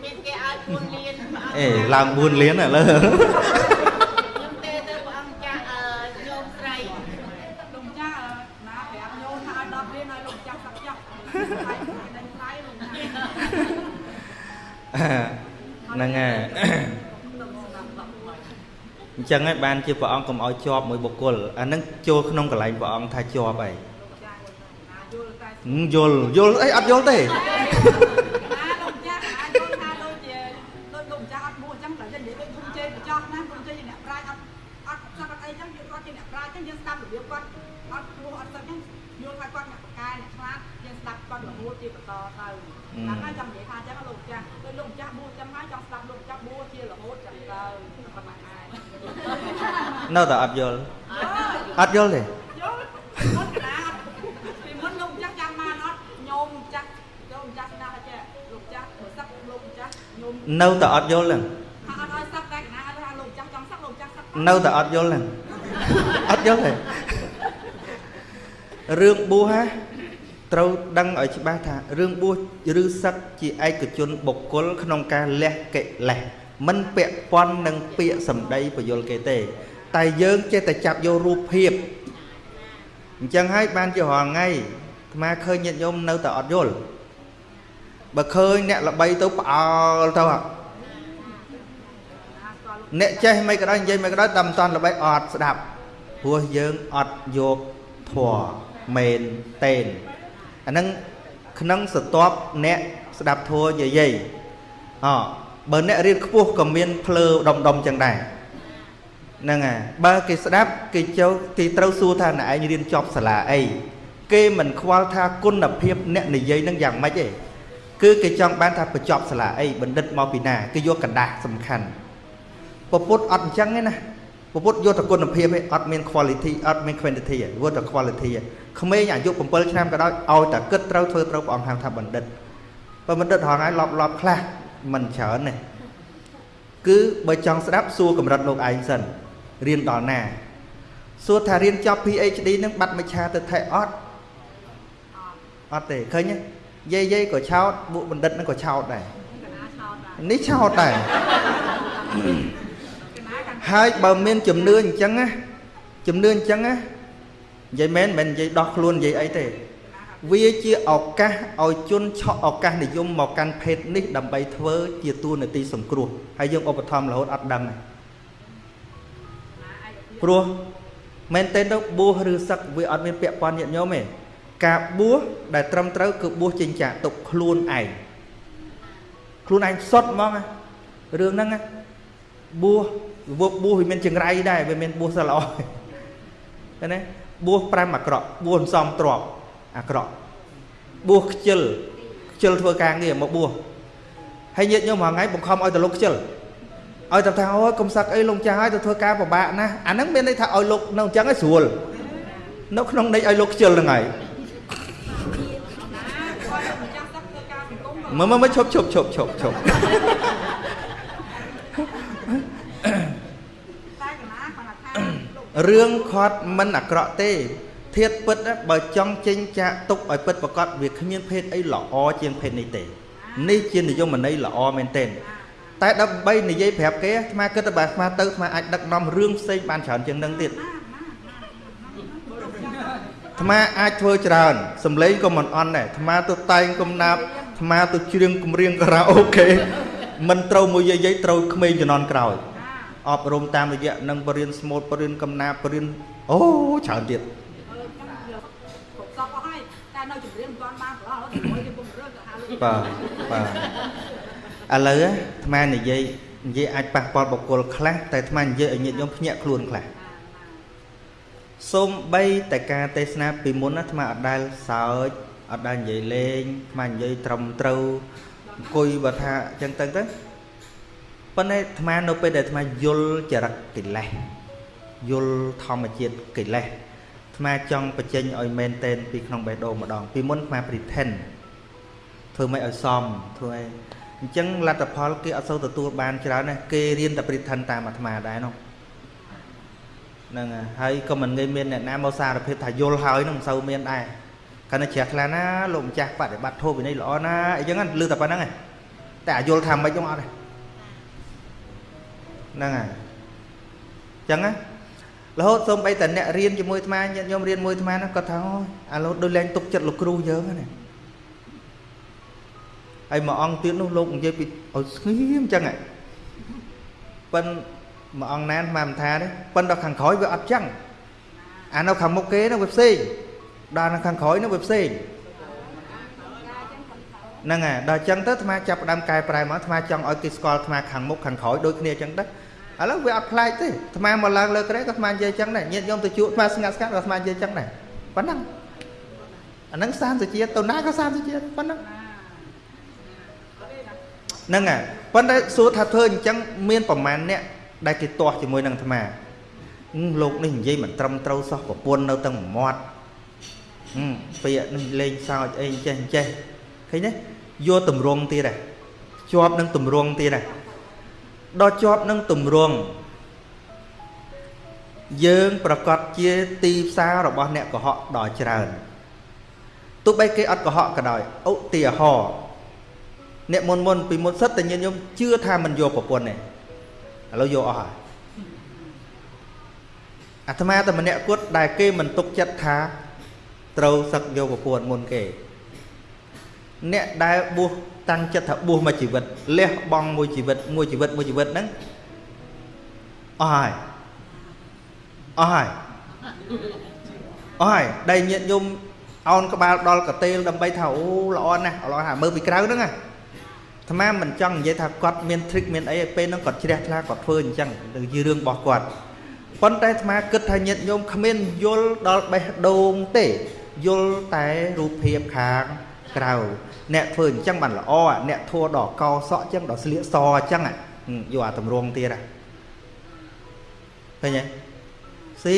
មានគេឲ្យ4លានព្រះអង្គអេឡើង4លានឥឡូវខ្ញុំទេទៅព្រះអង្គចាស់ញោមស្រីលោកចាស់ណាប្រាប់ញោមថាឲ្យ10លានឲ្យលោកចាស់សឹកចាស់ហើយនឹងស្រីលោកហ្នឹងហើយ អញ្ចឹងហើយបានជាព្រះអង្គកុំឲ្យជាប់មួយបុគ្គលអានឹងចូលក្នុងកន្លែងព្រះអង្គថាជាប់អីយល់យល់អីអត់យល់ទេយើងស្ដាប់របៀបគាត់អត់ព្រោះអត់សឹកហ្នឹងយល់ថាគាត់អ្នកបកកែអ្នកឆ្លាតយើងស្ដាប់គាត់រហូតជាបន្តទៅតាមហើយចង់និយាយថាអញ្ចឹងលោកម្ចាស់ដូចលោកម្ចាស់បួសចឹងហើយចង់ស្ដាប់លោកម្ចាស់បួសជារហូតចឹងទៅប៉ុណ្ណាឯង នៅតែអត់យល់អត់យល់ទេយល់អត់កណាពីមុនលោកម្ចាស់ចាំបានអត់ញោមចាស់ញោមចាស់ស្ដាប់អត់ចេះលោកចាស់សឹកលោកម្ចាស់ញោមនៅតែអត់យល់ហ្នឹងអត់ឲ្យសឹកតែកណាថាលោកម្ចាស់ចង់សឹកលោកម្ចាស់សឹកនៅតែអត់យល់ហ្នឹងអត់យល់ទេរឿងបួសហ่าត្រូវដឹងឲ្យច្បាស់ថារឿងបួសឬសឹកជាឯកជនបុគ្គលក្នុងការលះកិលេសមិនពាក់ព័ន្ធនឹងពាក្យសម្ដីបយលគេទេ តែយើងចេះតែចាប់យករូបភាពអញ្ចឹងហើយបានជារាល់ថ្ងៃអាត្មាឃើញញាតិញោមនៅតែអត់យល់បើឃើញអ្នកល្បីទៅផ្អើលទៅអ្នកចេះមិនក៏ដោយនិយាយមិនក៏ដោយតែមិនតាន់ល្បីអត់ស្ដាប់ព្រោះយើងអត់យកធัวមែនតេនអាហ្នឹងក្នុងសតបអ្នកស្ដាប់ធัวយាយអបើអ្នករៀនខ្ពស់ក៏មានភ្លើដុំដុំចឹងដែរ ហ្នឹងហើយបើគេស្ដាប់គេចូលគេត្រូវសួរថាអ្នកឯងរៀនចប់សាលាអីគេមិនខ្វល់ថាគុណភាពអ្នកនិយាយនឹងយ៉ាងម៉េចទេគឺគេចង់បានថាបញ្ចប់សាលាអីបណ្ឌិតមកពីណាគេយកกระดาษសំខាន់ពពុទ្ធអត់អញ្ចឹងទេណាពពុទ្ធយកតែគុណភាពឯងអត់មាន quality អត់មាន quantity ទេយកតែ quality ឯងក្មេងអាយុ7ឆ្នាំក៏ដោយឲ្យតែគិតត្រូវធ្វើត្រូវព្រះអង្គហៅថាបណ្ឌិតបើបណ្ឌិតហងហើយលប់លប់ខ្លះមិនច្រើនទេគឺបើចង់ស្ដាប់សួរកម្រិតលោកឯងសិន រៀនដល់ណាសួរថារៀនចប់ PhD នឹងបាត់មច្ឆាទៅថេអត់អត់ទេឃើញទេយាយយាយក៏ឆោតពួកបណ្ឌិតនឹងក៏ឆោតដែរនេះឆោតដែរហើយបើមានជំនឿអញ្ចឹងណាជំនឿអញ្ចឹងណានិយាយមែនមិននិយាយដោះខ្លួននិយាយអីទេវាជាឱកាសឲ្យជនឆក់ឱកាសនិយមមកកាន់ភេទនេះដើម្បីធ្វើជាទួនាទីសង្គ្រោះហើយយើងឧបត្ថម្ភរហូតអត់ដឹងទេ ព្រោះមែនទេទៅបួសឬសឹកវាអត់មានពាក់ព័ន្ធញាតិញោមទេការបួសដែលត្រឹមត្រូវគឺបួសចេញចាកទុកខ្លួនឯងខ្លួនឯងសុតហ្មងរឿងហ្នឹងបួសវឹកបួសវាមានចង្រៃដែរវាមានបួសសិលល្អឃើញទេបួស5អាក្រក់បួសសំទ្របអាក្រក់បួសខ្ជិលខ្ជិលធ្វើការងារមកបួសហើយញាតិញោមមួយថ្ងៃបង្ខំឲ្យទៅលោកខ្ជិល ឲ្យតែថាអូយកុំសឹកអីលោកចាស់ឲ្យទៅធ្វើការពិបាកណាស់អាហ្នឹងមានន័យថាឲ្យលោកនៅអញ្ចឹងឲ្យស្រួលនៅក្នុងន័យឲ្យលោកខ្ជិលហ្នឹងហើយមើលមើលឈប់ឈប់ឈប់ឈប់ឈប់តែកណាគាត់ថាលោករឿងខាត់មិនអាក្រក់ទេធៀបពិតណាបើចង់ចេញចាក់ទុកឲ្យពិតប្រកបវាគ្មានភេទអីល្អជាងភេទនេះទេ នេះជានិយមន័យល្អមែនទែន តែដើម្បីនិយាយប្រាប់គេអាត្មាគិតថាបើអាត្មាទៅអាត្មាអាចដឹកនាំរឿងផ្សេងបានច្រើនជាងនឹងទៀតអាត្មាអាចធ្វើច្រើនសំឡេងក៏មិនអន់ដែរអាត្មាទៅតែងកំណាប់អាត្មាទៅច្រៀងគម្រៀងការ៉ាអូខេមិនត្រូវមួយយាយយាយត្រូវក្មេងជំនាន់ក្រោយអប់រំតាមរយៈនឹងបរិញ្ញាស្មូតបរិញ្ញាកំណាបបរិញ្ញាអូច្រើនទៀតគ្រប់សពអស់ហើយតែនៅជំរាបមិនទាន់បានប្រឡងទៅ ឥឡូវអាត្មានិយាយនិយាយអាចប៉ះពាល់បុគ្គលខ្លះតែអាត្មានិយាយឲ្យញាតិញោមភ្ញាក់ខ្លួនខ្លះសូមបីតែការទេសនាពីមុនណាអាត្មាអត់ដែលសើចអត់ដែលនិយាយលេងអាត្មានិយាយត្រឹមត្រូវអង្គុយបើថាអញ្ចឹងទៅទៅប៉ុន្តែអាត្មានៅពេលដែលអាត្មាយល់ចរិតកិលេសយល់ធម្មជាតិកិលេសអាត្មាចង់បញ្ចេញឲ្យមែនតែនពីក្នុងបេះដូងម្ដងពីមុនអាត្មា pretend ធ្វើមិនឲ្យសមធ្វើអី អញ្ចឹងលទ្ធផលគេអត់សូវទទួលបានច្រើនណាគេរៀនតែ pretend តាមអាត្មាដែរនោះហ្នឹងហើយហើយក៏មិនងាយមានអ្នកណាមកសារភាពថាយល់ហើយនឹងមិនសូវមានដែរកាលណាជ្រះថ្លាណាលោកម្ចាស់បដិបត្តិធម៌វិន័យល្អណាអីចឹងណាលឺតែប៉ុណ្្នឹងឯងតែអាយល់ថាមិនហ្នឹងអត់ទេហ្នឹងហើយអញ្ចឹងណារហូតសូម្បីតែអ្នករៀនជាមួយអាត្មាញាតិញោមរៀនមួយអាត្មាណាគាត់ថាអូយអាលោដូចលែងទុកចិត្តលោកគ្រូយើងហ្នឹងណា ហើយមួយអង្គទៀតនោះលោកនិយាយពីឲ្យស្ងៀមអញ្ចឹងហ៎ប៉ិនមួយអង្គណានមកមិនថាទេប៉ិនដល់ខាងក្រោយវាអត់ចឹងអានៅខាងមុខគេនោះវាផ្សេងដល់នៅខាងក្រោយនោះវាផ្សេងហ្នឹងហើយដល់អញ្ចឹងទៅអាត្មាចាប់ផ្ដើមកែប្រែមកអាត្មាចង់ឲ្យគេស្គាល់អាត្មាខាងមុខខាងក្រោយដូចគ្នាអញ្ចឹងទៅឥឡូវវាអត់ប្លែកទេអាត្មាមកឡើងលើក្រែក៏អាត្មានិយាយអញ្ចឹងដែរញាតិញោមទៅជួបអាត្មាស្ងាត់ស្ងាត់ក៏អាត្មានិយាយអញ្ចឹងដែរប៉ុណ្ណឹងអាហ្នឹងសានសុជាតិទៅណាក៏សានសុជាតិប៉ុណ្ណឹង ហ្នឹងហើយប៉ុន្តែសួរថាធ្វើអញ្ចឹងមានប្រមាណអ្នកដែលគេទាស់ជាមួយនឹងអាត្មាហឹមលោកនេះនិយាយមិនត្រឹមត្រូវសោះប្រពន្ធនៅទាំងមាត់ហឹមពាក្យនេះលេងសើចអីចេះអញ្ចេះឃើញទេយកតម្រងទៀតដែរជាប់នឹងតម្រងទៀតដែរដល់ជាប់នឹងតម្រងយើងប្រកាសជាទីផ្សាររបស់អ្នកកុហកដល់ច្រើនទោះបីគេអត់កុហកក៏ដោយឧទាហរណ៍ អ្នកមុនមុនពីមុនសិតតែញាតិញោមជឿថាមិនយកប្រពន្ធទេឥឡូវយកអស់ហើយអាត្មាតែម្នាក់គត់ដែលគេមិនទុកចិត្តថាត្រូវសឹកយកប្រពន្ធមុនគេ អ្នកដែលបួសតាំងចិត្តថាបួសមួយជីវិតលះបង់មួយជីវិតមួយជីវិតមួយជីវិតហ្នឹងអស់ហើយអស់ហើយអស់ហើយដែលញាតិញោមអោនក្បាលដល់កតេលដើម្បីថាអូល្អណាស់ល្អណាស់មើលពីក្រៅហ្នឹងណា អាត្មាមិនចង់និយាយថាគាត់មាន trick មានអីឲ្យពេលហ្នឹងគាត់ជ្រះថ្លាគាត់ធ្វើអញ្ចឹងជារឿងរបស់គាត់ប៉ុន្តែអាត្មាគិតថាញាតិញោមគ្មានយល់ដល់បេះដូងទេយល់តែរូបភាពខាងក្រៅអ្នកធ្វើអញ្ចឹងបានល្អអាអ្នកធัวដល់កោសក់អញ្ចឹងដល់ស្លៀកសអញ្ចឹងហ៎យកអាតម្រងទៀតហ៎ឃើញទេស៊ី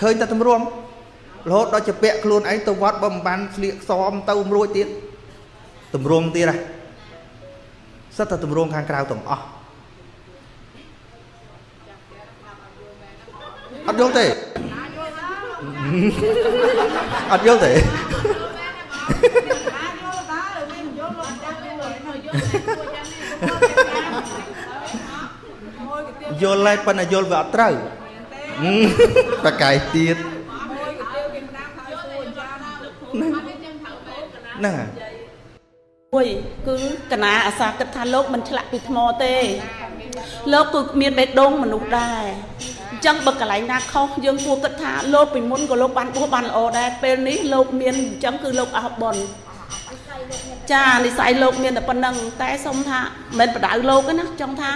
ឃើញតែតម្រងរហូតដល់ជាពាក់ខ្លួនឯងទៅវត្តបើមិនបានស្លៀកសមទៅរួចទៀតតម្រងទៀតហ៎ សិតតែទម្រង់ខាងក្រៅទាំងអស់អត់យល់ទេអត់យល់ទេអាចយល់តើមានយល់លោកចាំយល់នៅយល់តែគួរចាំនេះមួយកាទៀវយល់ហើយប៉ុន្តែយល់វាអត់ត្រូវហឹមបកាយទៀតមួយកាទៀវគេ មិនដាំហើយគួរចាំហ្នឹងហើយមួយគឺកណាអាសាគិតថាលោកមិនឆ្លាក់ពីថ្មទេ លោកគឺមានបេះដូងមនុស្សដែរអញ្ចឹងបើកន្លែងណាខុសយើងគួរគិតថាលោកពីមុនក៏លោកបានបួសបានល្អដែរពេលនេះលោកមានអញ្ចឹងគឺលោកអស់បុណ្យចានិស័យលោកមានតែប៉ុណ្្នឹងតែសុំថាមិនបដៅលោកទេណាចង់ថា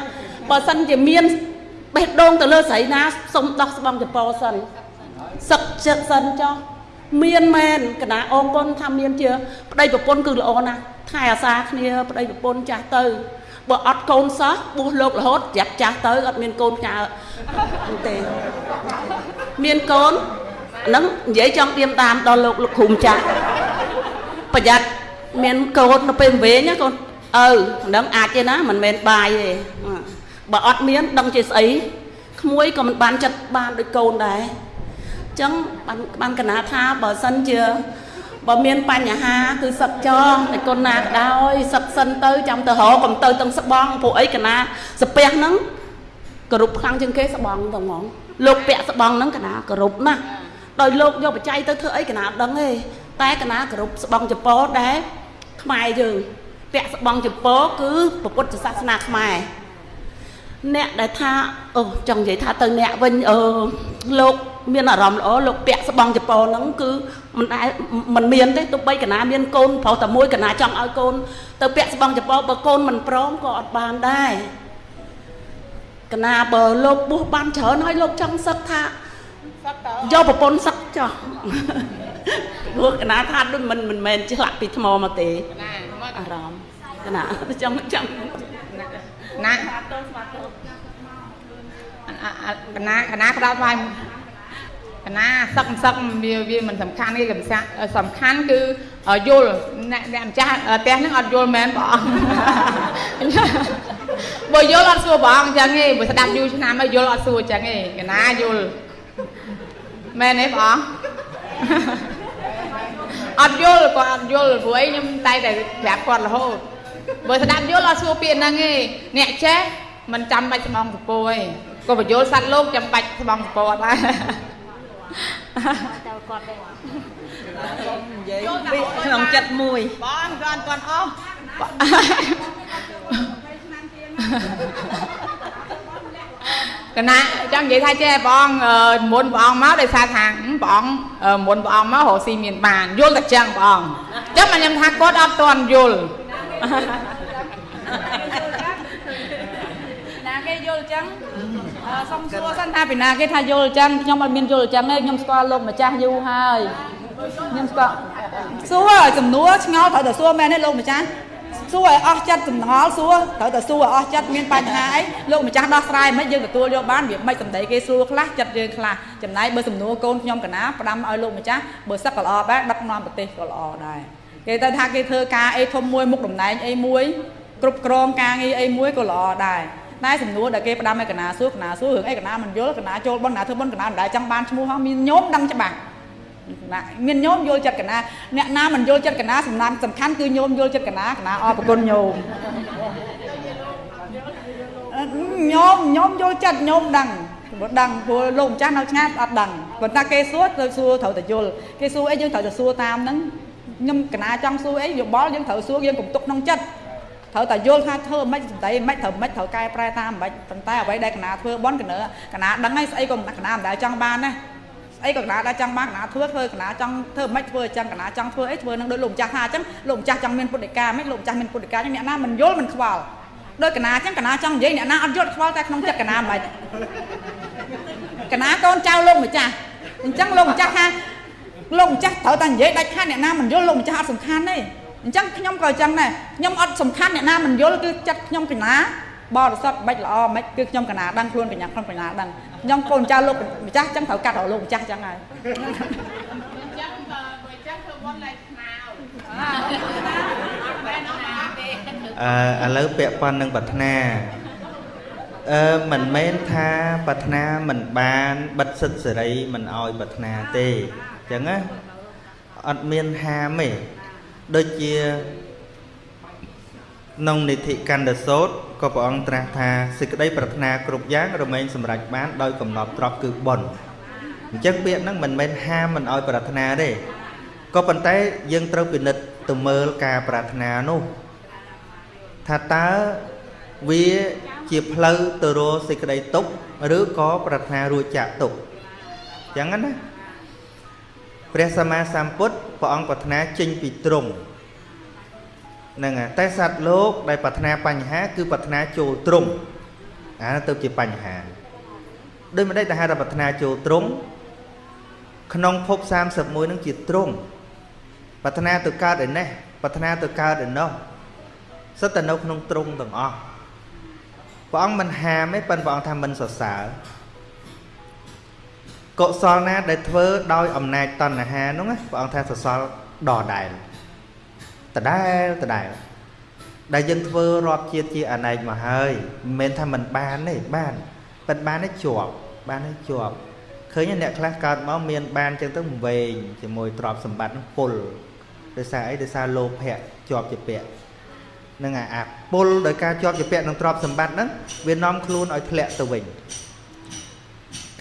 បើសិនជាមានបេះដូងទៅលើស្រីណាសុំដោះស្បង់ចពោសិនសឹកចិត្តសិនចុះ មានមែនកណាអរគុណថាមានជាប្តីប្រពន្ធគឺល្អណាស់ថែអាសាគ្នាប្តីប្រពន្ធចាស់ទៅបើអត់កូនសោះបួសលោករហូតច្រាប់ចាស់ទៅអត់មានកូនផ្ញើទេមានកូនហ្នឹងនិយាយចង់ទៀមតាមដល់លោកលោកគ្រូម្ចាស់ប្រយ័ត្នមានកូននៅពេលវែងណាកូនអើហ្នឹងអាចទេណាមិនមែនបាយទេបើអត់មានដឹងជាស្អីក្មួយក៏មិនបានចិត្តបានដូចកូនដែរអញ្ចឹងបានបានកណាថាបើសិនជាបើមានបញ្ហាគឺសឹកចងតែគុណណាក៏ដោយសឹកសិនទៅចាំទៅរកកុំទៅទាំងស្បងព្រោះអីកណាសាពះហ្នឹងគោរពខ្លាំងជាងគេស្បងទៅហ្មងលោកពាក់ស្បងហ្នឹងកណាគោរពណាស់ដោយលោកយកបច្ច័យទៅធ្វើអីកណាដឹងទេតែកណាគោរពស្បងចពោដែរខ្មែរយើងពាក់ស្បងចពោគឺពុទ្ធសាសនាខ្មែរ អ្នកដែលថាអូចង់និយាយថាទៅអ្នកវិញអឺលោកមានអារម្មណ៍ល្អលោកពាក់ស្បង់ចពោហ្នឹងគឺមិនដែលមិនមានទេទោះបីកណាមានកូនប្រុសតែមួយកណាចង់ឲ្យកូនទៅពាក់ស្បង់ចពោបើកូនមិនព្រមក៏អត់បានដែរកណាបើលោកបួសបានច្រើនហើយលោកចង់សឹកថាសឹកតយកប្រពន្ធសឹកចោះព្រោះកណាថាដូចមិនមិនមែនឆ្លាក់ពីថ្មមកទេណាអារម្មណ៍កណាចង់ចង់ ណាកណាកណាក្តោបវាយកណាសឹកសឹកវាវាមិនសំខាន់ទេសំខាន់គឺយល់អ្នកអ្នកម្ចាស់ផ្ទះហ្នឹងអត់យល់មែនបងអង្គបើយល់អត់សួរបងអង្គអញ្ចឹងទេបើស្ដាប់យូរឆ្នាំហើយយល់អត់សួរអញ្ចឹងទេកណាយល់មែនទេបងអង្គអត់យល់គាត់អត់យល់ព្រោះអីខ្ញុំតែតែប្រាប់គាត់រហូត បើស្ដាប់យល់អត់សួរពាក្យហ្នឹងទេអ្នកចេះមិនចាំបាច់ស្មងសពោទេក៏បញ្យល់សัตว์លោកចាំបាច់ស្មងសពោអត់ដែរតែគាត់ដែរនិយាយពីក្នុងចិត្តមួយបងគាត់គាត់អស់កណាចង់និយាយថាចេះបងមុនព្រះអង្គមកដោយសារថាព្រះអង្គមុនព្រះអង្គមករកស៊ីមានបានយល់តែចឹងព្រះអង្គអញ្ចឹងខ្ញុំថាគាត់អត់ទាន់យល់ ណាគេយល់ចឹងសុំសួរសិនថាពីណាគេថាយល់ចឹងខ្ញុំអត់មានយល់ចឹងទេខ្ញុំស្គាល់លោកម្ចាស់យូរហើយខ្ញុំស្គាល់សួរចំនួនឆ្ងល់ត្រូវតែសួរមែនទេលោកម្ចាស់សួរឲ្យអស់ចិត្តសំណល់សួរត្រូវតែសួរឲ្យអស់ចិត្តមានបញ្ហាអីលោកម្ចាស់ដោះស្រាយមិនយើងទទួលយកបានវាមិនសម្ដីគេសួរខ្លះចិត្តយើងខ្លះចំណែកបើសំណួរកូនខ្ញុំកណាផ្ដាំឲ្យលោកម្ចាស់បើសឹកក៏ល្អដែរដឹកនាំប្រទេសក៏ល្អដែរ គេទៅថាគេធ្វើការអីធំមួយមុខតំណែងអីមួយគ្រប់គ្រងការងារអីមួយក៏ល្អដែរតែសំណួរដែលគេផ្ដាំឲ្យកណាសួរកណាសួររឿងអីកណាមិនយល់កណាចូលបនកណាធ្វើបនកណាមិនដែលចង់បានឈ្មោះហោះមានញោមដឹងច្បាស់ណាមានញោមយល់ចិត្តកណាអ្នកណាមិនយល់ចិត្តកណាសំណាំសំខាន់គឺញោមយល់ចិត្តកណាកណាអរប្រគុណញោមញោមញោមយល់ចិត្តញោមដឹងព្រោះដឹងព្រោះលោកម្ចាស់នៅឆ្ងាយអត់ដឹងប៉ុន្តែគេសួរទៅសួរត្រូវតែយល់គេសួរអីយើងត្រូវតែសួរតាមហ្នឹង ខ្ញុំកណាចង់សួរអីយោបល់យើងត្រូវសួរយើងកុំទុកក្នុងចិត្តត្រូវតែយល់ថាធ្វើមិនសម្ដីមិនត្រូវមិនត្រូវកែប្រែតាមមិនប៉ុន្តែអ្វីដែលកណាធ្វើបន់កណាកណាដឹងហើយស្អីក៏កណាមិនដែលចង់បានដែរស្អីក៏កណាដែលចង់បានកណាធ្វើធ្វើកណាចង់ធ្វើមិនធ្វើអញ្ចឹងកណាចង់ធ្វើអីធ្វើនឹងដោយលោកម្ចាស់ថាអញ្ចឹងលោកម្ចាស់ចង់មានពុទ្ធិកាមិនលោកម្ចាស់មានពុទ្ធិកាអ្នកណាមិនយល់មិនខ្វល់ដោយកណាអញ្ចឹងកណាចង់និយាយអ្នកណាអត់យល់ខ្វល់តែក្នុងចិត្តកណាមិនកណាកូនចៅលោកម្ចាស់អញ្ចឹងលោកម្ចាស់ថា លោកម្ចាស់ត្រូវតែនិយាយដាច់ខាតអ្នកណាមិនយល់លោកម្ចាស់អត់សំខាន់ទេអញ្ចឹងខ្ញុំក៏អញ្ចឹងដែរខ្ញុំអត់សំខាន់អ្នកណាមិនយល់គឺចិត្តខ្ញុំកណាបរិសុទ្ធមិនល្អមិនគឺខ្ញុំកណាដឹងខ្លួនកញ្ញាខ្ញុំកណាដឹងខ្ញុំកូនចៅលោកម្ចាស់អញ្ចឹងត្រូវកាត់រលោកម្ចាស់អញ្ចឹងហើយអញ្ចឹងបើអញ្ចឹងធ្វើបុណ្យលែងស្មាវអឺឥឡូវពាក់ព័ន្ធនឹងប្រាថ្នាអឺមិនមែនថាប្រាថ្នាមិនបានបិទសិទ្ធសេរីមិនអោយប្រាថ្នាទេអញ្ចឹងណាអត់មានហាមទេដូចជាក្នុងនិធិកណ្ដសោតក៏ព្រះអង្គត្រាស់ថាសេចក្តីប្រាថ្នាគ្រប់យ៉ាងរមែងសម្រេចបានដោយកំណត់ត្រប់គឺបុណ្យអញ្ចឹងពាក្យហ្នឹងមិនមែនហាមមិនឲ្យប្រាថ្នាទេក៏ប៉ុន្តែយើងត្រូវពិនិត្យទៅមើលការប្រាថ្នានោះថាតើវាជាផ្លូវទៅរកសេចក្តីទុក្ខឬក៏ប្រាថ្នារួចចាកទុក្ខអញ្ចឹងណា ព្រះសម្មាសម្ពុទ្ធព្រះអង្គប្រាថ្នាចេញពីទ្រង់ហ្នឹងតែសត្វលោកដែលប្រាថ្នាបញ្ហា គឺប្រាថ្នាចូលទ្រង់អាទៅជាបញ្ហាដោយមិនដេចតែហៅថាប្រាថ្នាចូលទ្រង់ក្នុងភព31នឹងជាទ្រង់ប្រាថ្នាទៅកើតឯនេះប្រាថ្នាទៅកើតឯនោះសិតតែនៅក្នុងទ្រង់ទាំងអស់ព្រះអង្គមិនហាមទេប៉ុន្តែព្រះអង្គថាមិនសរសើរ កុសលណាដែលធ្វើដោយអំណាចតណ្ហានោះព្រះអង្គថាសរសើរដដែលដដែលដដែលដែលយើងធ្វើរាប់ជាតិជាអនេកមកហើយមិនមែនថាមិនបានទេបានប៉ុន្តែបានទេជាប់បានទេជាប់ឃើញអ្នកខ្លះកើតមកមានបានចឹងទៅវែងជាមួយទ្រព្យសម្បត្តិនឹងពុលដោយសារអីដោយសារលោភៈជាប់ជាពាក់នឹងអាពុលដោយការជាប់ជាពាក់នឹងទ្រព្យសម្បត្តិហ្នឹងវានាំខ្លួនឲ្យធ្លាក់ទៅវិញ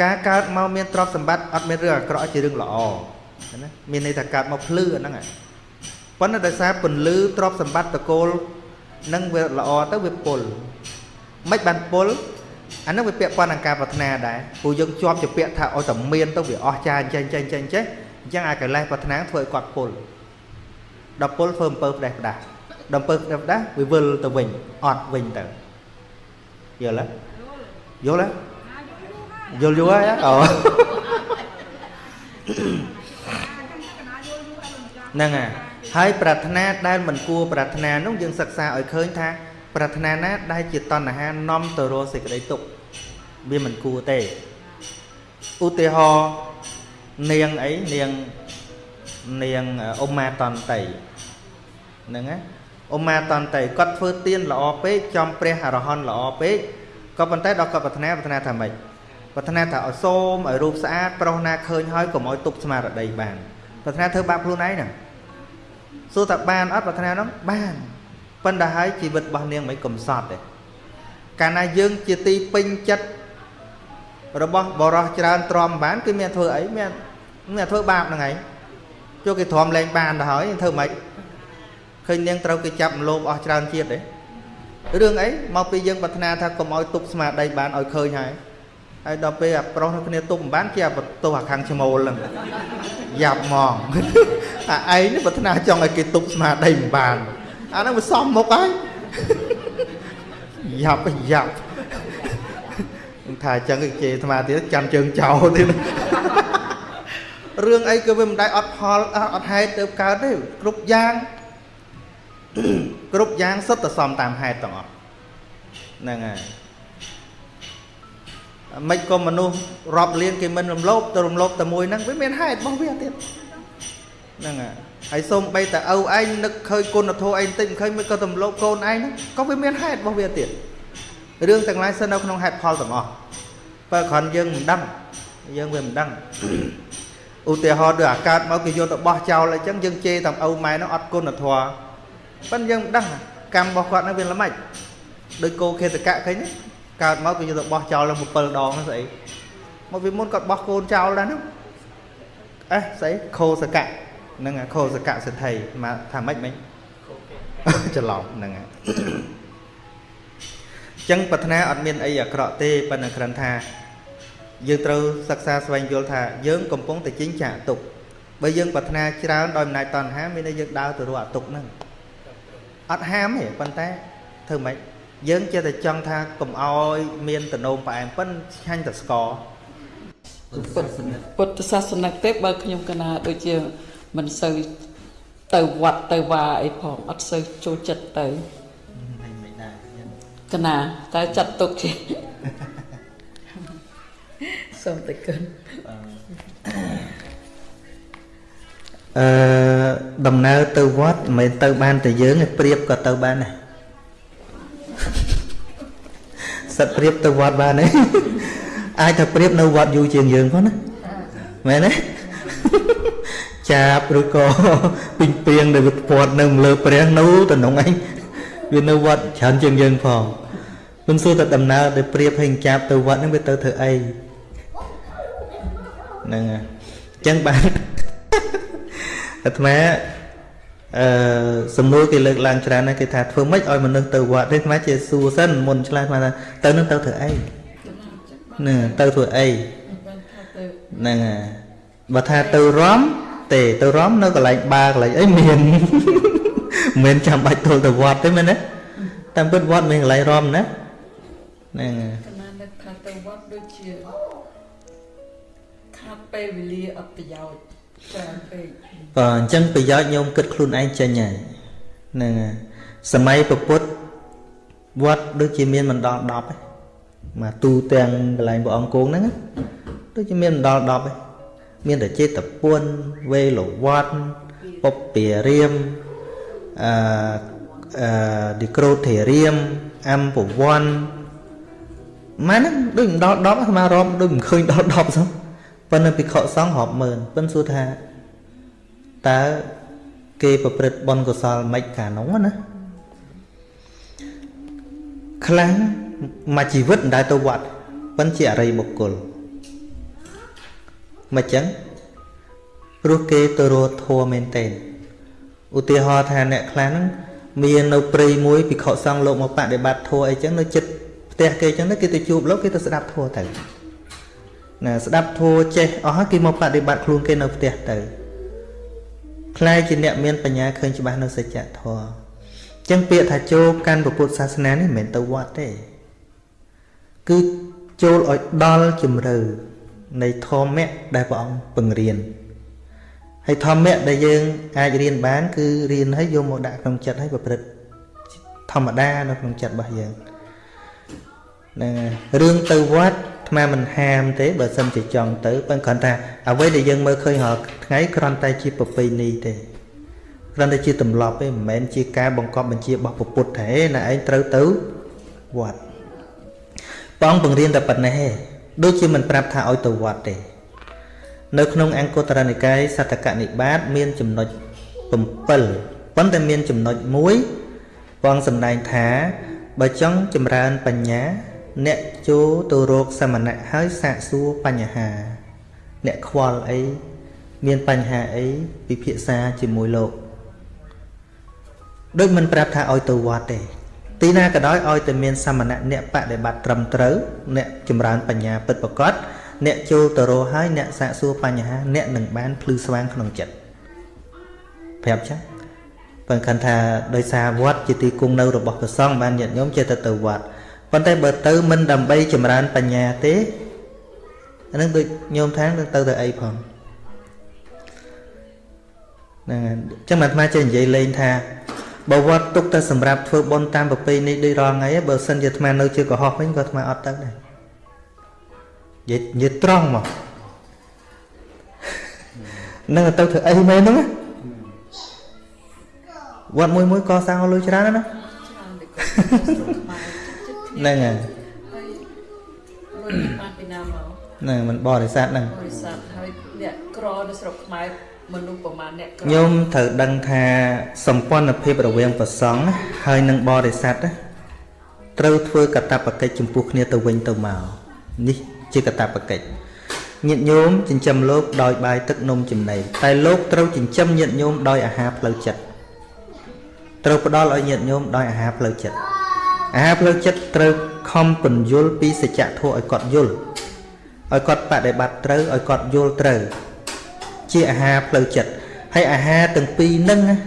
ការកើតមកមានទ្រព្យសម្បត្តិអត់មានរឿងអាក្រក់ជារឿងល្អណាមានន័យថាកើតមកភ្លឺអាហ្នឹងហើយប៉ុន្តែដោយសារពន្លឺទ្រព្យសម្បត្តិតកូលនឹងវាល្អទៅវាពុលមិនបានពុលអានឹងវាពាក់ព័ន្ធនឹងការប្រាថ្នាដែរព្រោះយើងជាប់ជាពាក់ថាឲ្យតែមានទៅវាអស់ចាចេះចេះចេះចេះអញ្ចឹងអាកិលេសប្រាថ្នាធ្វើឲ្យគាត់ពុលដល់ពុលធ្វើអំពើផ្ដេសផ្ដាស់ដល់អំពើផ្ដេសផ្ដាស់វាវិលទៅវិញអត់វិញទៅយល់ទេយល់ទេ យល់យល់ហើយអូហ្នឹងហើយហើយប្រាថ្នាដែលមិនគួរប្រាថ្នានោះយើងសិក្សាឲ្យឃើញថា ប្រាថ្នាណា ដែលជាតណ្ហានាំទៅរកសេចក្តីទុក្ខវាមិនគួរទេឧទាហរណ៍នាងអីនាងនាងអ៊ុម៉ាតន្តីហ្នឹងណាអ៊ុម៉ាតន្តីគាត់ធ្វើទៀនល្អពេកចំព្រះអរហន្តល្អពេកក៏ប៉ុន្តែដល់គាត់ប្រាថ្នាប្រាថ្នាថាម៉េច ប្រាថ្នាថាឲ្យសូមឲ្យរូបស្អាតប្រុសណាឃើញហើយកុំឲ្យទប់ស្មារតីបានប្រាថ្នាធ្វើបាបខ្លួនឯងហ្នឹងសួរថាបានអត់ប្រាថ្នានោះបានប៉ុន្តែហើយជីវិតរបស់នាងមិនកំសត់ទេកាលណាយើងជាទីពេញចិត្តរបស់បរោះច្រើនទ្រាំបានគឺមានធ្វើអីមានមានធ្វើបាបហ្នឹងឯងចូលគេទ្រាំលែងបានទៅហើយធ្វើម៉េចឃើញនាងត្រូវគេចាប់មលោបអស់ច្រើនជាតិទេរឿងអីមកពីយើងប្រាថ្នាថាកុំឲ្យទប់ស្មារតីបានឲ្យឃើញហើយ ហើយដល់ពេលអាប្រុសគ្នាទប់មិនបានគេអាបន្ទោសអាខាងឈ្មោលហ្នឹងយ៉ាប់ហ្មងអាឯងនេះប្រាថ្នាចង់ឲ្យគេទប់ស្មារតីមិនបានអាហ្នឹងវាសំមុខហើយយ៉ាប់យ៉ាប់ថាអញ្ចឹងគេជេរអាត្មាទៀតចាំជើងចោលទៀតរឿងអីក៏វាមិនដែរអត់ផលអត់ហេតុទៅកើតទេគ្រប់យ៉ាងគ្រប់យ៉ាងសុទ្ធតែសំតាមហេតុទាំងអស់ហ្នឹងហើយ មិនក៏មនុស្សរាប់លានគេមិនរំលោភទៅរំលោភតែមួយហ្នឹងវាមានហេតុរបស់វាទៀតហ្នឹងហើយហើយសូមបីតើឪឯងនឹកឃើញគុណធម៌ឯងតិចមិនឃើញមិនក៏រំលោភកូនឯងហ្នឹងក៏វាមានហេតុរបស់វាទៀតរឿងទាំងឡាយសិននៅក្នុងហេតុផលទាំងអស់បើគ្រាន់យើងមិនដឹងយើងវាមិនដឹងឧទាហរណ៍ដូចអាកើតមកគេយកទៅបោះចោលអញ្ចឹងយើងជេរតាមឪម៉ែនោះអត់គុណធម៌ប៉ិនយើងមិនដឹងកម្មរបស់គាត់ហ្នឹងវាល្មិចដូចគោខេតកៈឃើញទេ កើតមកគេយកទៅបោះចោលឡើង7ដងស្អីមកពីមុនគាត់បោះកូនចោលដែរហ្នឹងអេស្អីខោសកៈហ្នឹងខោសកៈសិទ្ធិមកថាម៉េចមិញច្រឡំហ្នឹងហើយចឹងប្រាថ្នាអត់មានអីអាក្រក់ទេប៉ុន្តែគ្រាន់ថាយើងត្រូវសិក្សាស្វែងយល់ថាយើងកំពុងតែជិញ្ចាក់ទុកបើយើងប្រាថ្នាច្រើនដោយអំណាចតណ្ហាមានន័យយើងដើរទៅរកអាទុកហ្នឹងអត់ហាមទេប៉ុន្តែធ្វើម៉េច យើងចេះតែចង់ថាកុំអោយមានតំណោមផ្អែមប៉ិនឆ្ងាញ់តែស្ករពុទ្ធសាសនិកទេបើខ្ញុំកណាដូចជាមិនសូវទៅវត្តទៅវាអីផងអត់សូវចូលចិត្តទៅកណាតែចាត់ទុកជាសូមតែគុណអឺដំណើរទៅវត្តមិនមែនទៅបានតែយើងទេព្រៀបក៏ទៅបានដែរ សិតព្រៀបទៅវត្តបានទេអាចថាព្រៀបនៅវត្តយូរជាងយើងផងណាមែនទេចាប់ឬក៏ពីងពីងដែលវាពាត់នៅលើព្រះនោះតំណងឯងវានៅវត្តច្រើនជាងយើងផងមិនសួរតែដំណើរដែលព្រៀបឲ្យចាប់ទៅវត្តហ្នឹងវាទៅធ្វើអីហ្នឹងហើយអញ្ចឹងបានអាត្មា អឺសំណួរគេលើកឡើងច្រើនណាស់គេថាធ្វើម៉េចឲ្យមនុស្សទៅវត្តទេអាត្មាជាសួរសិនមុនឆ្លើយថាទៅនឹងទៅធ្វើអីហ្នឹងទៅធ្វើអីហ្នឹងហើយបើថាទៅរំទេទៅរំនៅកន្លែងបារកន្លែងអីមានមិនមែនចាំបាច់ទល់ទៅវត្តទេមែនទេតាមពិតវត្តមានកន្លែងរំណាហ្នឹងហើយកណានឹកថាទៅវត្តដូចជាខថាពេលវេលាអត់ប្រយោជន៍ច្រើនពេក បើអញ្ចឹងប្រយោជន៍ញោមគិតខ្លួនឯងចេញហើយហ្នឹងហើយសម័យពពុទ្ធវត្តដូចជាមានមិនដល់10ទេមកទូទាំងកន្លែងព្រះអង្គគង់ហ្នឹងណាដូចជាមានមិនដល់10ទេមានតែចេតពុនវេលវត្តពុព្វារាមអឺអឺឌីក្រូធេរាមអំពវ័នម៉ែហ្នឹងដូចមិនដល់10អាត្មារាប់ដូចមិនឃើញដល់10សោះប៉ុន្តែភិក្ខុសង្ឃរាប់ម៉ឺនប៉ុន្តែសួរថា តើគេប្រព្រឹត្តបុណ្យកុសលមិនកាលនោះណាខ្លាំងមួយជីវិតមិនដែលទៅវត្តប៉ុន្តែជាអរិយបុគ្គលមិនចឹងព្រោះគេទៅរត់ធัวមែនតេឧទាហរណ៍ថាអ្នកខ្លះហ្នឹងមាននៅព្រៃមួយភិក្ខុសង្ឃលោកមកបដិបត្តិធัวអីចឹងនៅចិត្តផ្ទះគេចឹងទៅគេទៅជួបលោកគេទៅស្ដាប់ធัวទៅណាស្ដាប់ធัวចេះអស់ហើយគេមកបដិបត្តិខ្លួនគេនៅផ្ទះទៅ ខ្លាយជាអ្នកមានបញ្ញាឃើញច្បាស់នៅសច្ចធម៌អញ្ចឹងពាក្យថាចូលកាន់ពុទ្ធសាសនានេះមិនមែនទៅវត្តទេគឺចូលឲ្យដល់ជំរឿនៃធម៌ដែលព្រះអង្គពង្រៀនហើយធម្មៈដែលយើងអាចរៀនបាន គឺរៀនហើយយកមកដាក់ក្នុងចិត្តហើយប្រព្រឹត្តធម្មតានៅក្នុងចិត្តរបស់យើងហ្នឹងរឿងទៅវត្ត អាត្មាមិនហាមទេបើសិនជាចង់ទៅប៉ុន្តែគ្រាន់តែអ្វីដែលយើងមើលឃើញរាល់ថ្ងៃគ្រាន់តែជាប្រពៃណីទេគ្រាន់តែជាទម្លាប់ទេមិនមែនជាការបង្កប់បញ្ជារបស់ពុទ្ធទេណាឯងត្រូវទៅវត្តព្រះអង្គបង្រៀនតែប៉ុណ្ណេះទេដូចជាមិនប្រាប់ថាឲ្យទៅវត្តទេនៅក្នុងអង្គតរនិកាយសតកនិបាតមានចំណុច7ប៉ុន្តែមានចំណុចមួយព្រះអង្គសម្ដែងថាបើចង់ចម្រើនបញ្ញា អ្នកចូលទៅរកសមណៈហើយសាកសួរបញ្ហា អ្នកខ្វល់អីមានបញ្ហាអីពិភាក្សាជាមួយលោកដូចមិនប្រាប់ថាឲ្យទៅវត្តទេទីណាក៏ដោយឲ្យតែមានសមណៈអ្នកបដិបត្តិត្រឹមត្រូវអ្នកចម្រើនបញ្ញាពិតប្រាកដអ្នកចូលទៅរកហើយអ្នកសាកសួរបញ្ហាអ្នកនឹងបានភ្លឺស្វាងក្នុងចិត្តប្រាប់ចឹងបើគិតថាដោយសារវត្តជាទីគង់នៅរបស់ព្រះសង្ឃបានញាតិញោមចេះតែទៅវត្ត ប៉ុន្តែបើទៅមិនដើម្បីចម្រើនបញ្ញាទេអានឹងដូចញោមថានឹងទៅទៅអីផងហ្នឹងហើយអញ្ចឹងអាត្មាចេះនិយាយលេងថាបើវត្តទុកតែសម្រាប់ធ្វើបុណ្យតាមប្រពៃណីដូចរាល់ថ្ងៃបើសិនជាអាត្មានៅជាកុហកវិញក៏អាត្មាអត់ទៅដែរនិយាយនិយាយត្រង់មកនឹងទៅធ្វើអីមែនហ្នឹងវត្តមួយមួយកសាងឲ្យលុយច្រើនណា ហ្នឹងហើយលុយបានពីណាមកហ្នឹងមិនបរិស័ទហ្នឹងបរិស័ទហើយអ្នកក្រនៅស្រុកខ្មែរមនុស្សប្រមាណអ្នកក្រញោមត្រូវដឹងថាសម្ព័ន្ធភាពរវាងប្រសង់ហើយនិងបរិស័ទត្រូវធ្វើកតបកិច្ចចំពោះគ្នាទៅវិញទៅមកនេះជាកតបកិច្ចញាតិញោមចិញ្ចឹមលោកដោយបាយទឹកនំចំណីតែលោកត្រូវចិញ្ចឹមញាតិញោមដោយអាហារផ្លូវចិត្តត្រូវផ្ដល់ឲ្យញាតិញោមដោយអាហារផ្លូវចិត្ត អាហារផ្លូវចិត្តត្រូវខំពន្យល់ពីសច្ចធម៌ឲ្យគាត់យល់ឲ្យគាត់បដិបត្តិត្រូវឲ្យគាត់យល់ត្រូវ ជាអាហារផ្លូវចិត្តហើយអាហារទាំងពីរហ្នឹងណា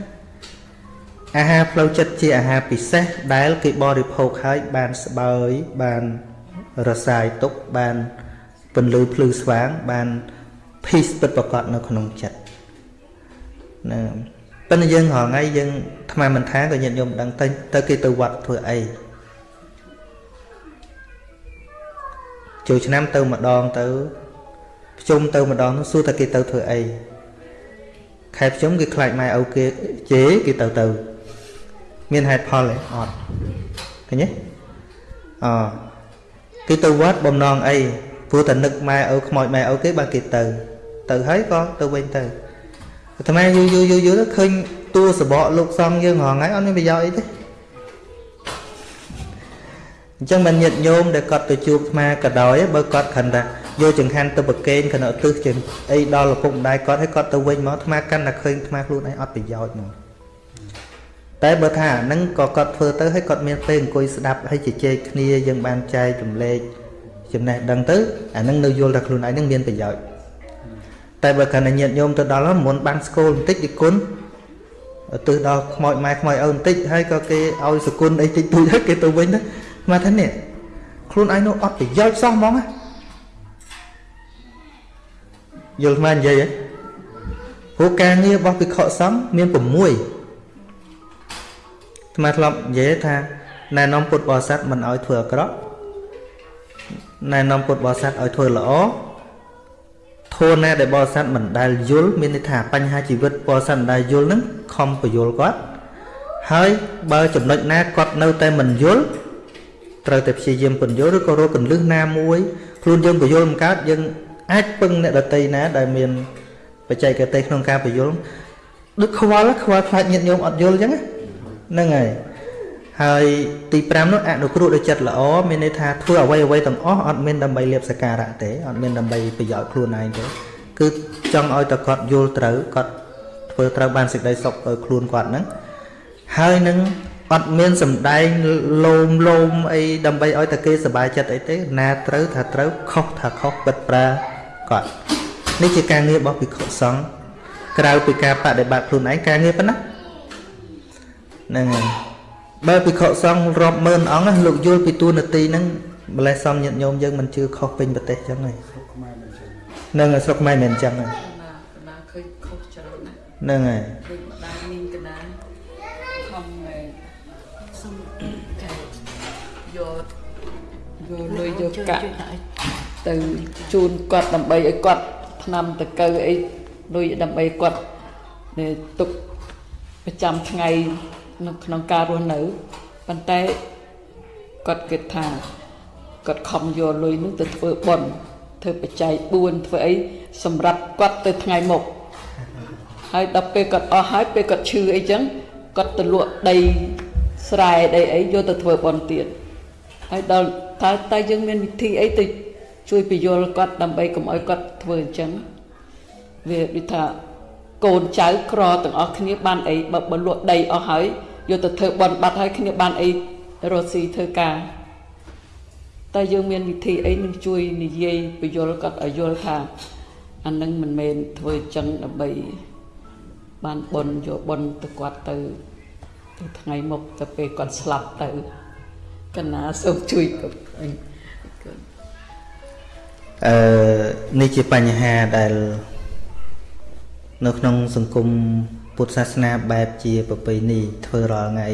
អាហារផ្លូវចិត្តជាអាហារពិសេសដែលគេបរិភោគហើយបានស្បើយបានរសាយទុកបានពន្លឺភ្លឺស្វាងបាន peace ពិតប្រកបនៅក្នុងចិត្តណាប៉ុន្តែយើងរងថ្ងៃយើងថ្មមិនថាក៏ញាតិញោមដឹងទៅទៅគេទៅវត្តធ្វើអី ចូលឆ្នាំទៅម្ដងទៅភ្ជុំទៅម្ដងនោះសួរថាគេទៅធ្វើអីខែភ្ជុំគេខ្លាចម៉ែឪគេជេរគេទៅទៅ មានហេតុផលទេអត់ឃើញទេអគេទៅវត្តបំណងអីព្រោះតែនឹកម៉ែឪខ្មោចម៉ែឪគេបានគេទៅ ទៅហើយក៏ទៅវិញទៅអាត្មាយូរយូរយូរយូរទៅឃើញតួសបកលោកសំយើងរងថ្ងៃអត់មានប្រយោជន៍អីទេ អញ្ចឹងមិនញាតញោមដែលគាត់ទៅជួបអាត្មាក៏ដោយបើគាត់ខិនថាយកចង្ហាន់ទៅប្រគេនគណៈទិសជាអីដល់ឪពុកម្ដាយគាត់ឲ្យគាត់ទៅវិញមកអាត្មាកាន់តែឃើញអាត្មាខ្លួនឯងអត់ប្រយោជន៍មកតែបើថាអាហ្នឹងក៏គាត់ធ្វើទៅឲ្យគាត់មានពេលអង្គុយស្ដាប់ហើយជជែកគ្នាយើងបានចែកចម្លែកចំណេះដឹងទៅអាហ្នឹងនៅយល់ថាខ្លួនឯងហ្នឹងមានប្រយោជន៍តែបើកាន់តែញាតញោមទៅដល់មុនបានស្គលបន្តិចទីគុណទៅដល់ខ្មោចម៉ែខ្មោចឪបន្តិចហើយក៏គេឲ្យសគុណអីតិចតួចហើយគេទៅវិញទៅ មកថានេះខ្លួនឯងនោះអត់ប្រយោជន៍សោះហ្មងណាយល់មកនិយាយហ៎ព្រោះការងាររបស់ភិក្ខុសង្ឃមាន6ថ្មធ្លាប់និយាយថាណែនាំពុទ្ធបរិស័ទមិនឲ្យធ្វើអាក្រក់ណែនាំពុទ្ធបរិស័ទឲ្យធ្វើល្អធនណាដែលបរិស័ទមិនដែលយល់មានន័យថាបញ្ហាជីវិតបរិស័ទមិនដែលយល់នឹងខំបញ្យល់គាត់ហើយបើចំណុចណាគាត់នៅតែមិនយល់ ត្រូវតែព្យាយាមបញ្យល់ឬក៏រកកន្លឹះណាមួយខ្លួនយើងបញ្យល់មិនកើតយើងអាចពឹងអ្នកដតីណាដែលមានបច្ចេកទេសក្នុងការបញ្យល់ដូចខ្វល់ខ្វល់ខ្លាចញាតញោមអត់យល់អញ្ចឹងហ្នឹងហើយហើយទី5នោះអនុគ្រោះដោយចិត្តល្អមានន័យថាធ្វើអ្វីអ្វីទាំងអស់អត់មានដើម្បីលៀបសការៈទេអត់មានដើម្បីប្រយោជន៍ខ្លួនឯងទេគឺចង់ឲ្យតែគាត់យល់ត្រូវគាត់ធ្វើត្រូវបានសេចក្តីសុខទៅខ្លួនគាត់ហ្នឹងហើយនឹង អត់មានសម្ដែងលោមលោមអីដើម្បីឲ្យតែគេសប្បាយចិត្តអីទេ ណាត្រូវថាត្រូវខុសថាខុសពិតប្រាគាត់នេះជាការងាររបស់ភិក្ខុសង្ឃក្រៅពីការបដិបត្តិខ្លួនឯងការងារប៉ុណ្ណាហ្នឹងហើយបើភិក្ខុសង្ឃរាប់ម៉ឺនអង្គលោកយល់ពីទួនាទីហ្នឹងម្លេះសំញាតញោមយើងមិនជឿខុសពេញប្រទេសចឹងហើយហ្នឹងហើយស្រុកខ្មែរមិនអញ្ចឹងហើយកណាឃើញខុសច្រើនណាស់ហ្នឹងហើយ យកលុយយកកាក់ទៅជូនគាត់ដើម្បីឲ្យគាត់ឆ្នាំតកៅអីលុយដើម្បីគាត់ទុកប្រចាំថ្ងៃនៅក្នុងការរស់នៅប៉ុន្តែគាត់គិតថាគាត់ខំយកលុយនោះទៅធ្វើបុណ្យធ្វើបច្ច័យ4ធ្វើអីសម្រាប់គាត់ទៅថ្ងៃមុខហើយដល់ពេលគាត់អស់ហើយពេលគាត់ឈឺអីចឹងគាត់ទៅលក់ដីស្រែដីអីយកទៅធ្វើបុណ្យទៀត ហើយដល់តើតើយើងមានវិធីអីទៅជួយពយល់គាត់ដើម្បីកុំឲ្យគាត់ធ្វើអញ្ចឹងវាដូចថាកូនចៅក្រទាំងអស់គ្នាបានអីបើបើលក់ដីអស់ហើយយកទៅធ្វើបន់បាត់ហើយគ្នាបានអីរស់ស៊ីធ្វើការតែយើងមានវិធីអីនឹងជួយនិយាយពយល់គាត់ឲ្យយល់ថាអានឹងមិនមែនធ្វើចឹងដើម្បីបានបន់យកបន់ទៅគាត់ទៅទៅថ្ងៃមុខទៅពេលគាត់ស្លាប់ទៅ កណាសូមជួយគាត់អឺនេះជាបញ្ហាដែលនៅក្នុងសង្គមពុទ្ធសាសនាបែបជាប្រពៃណីធ្វើរាល់ថ្ងៃ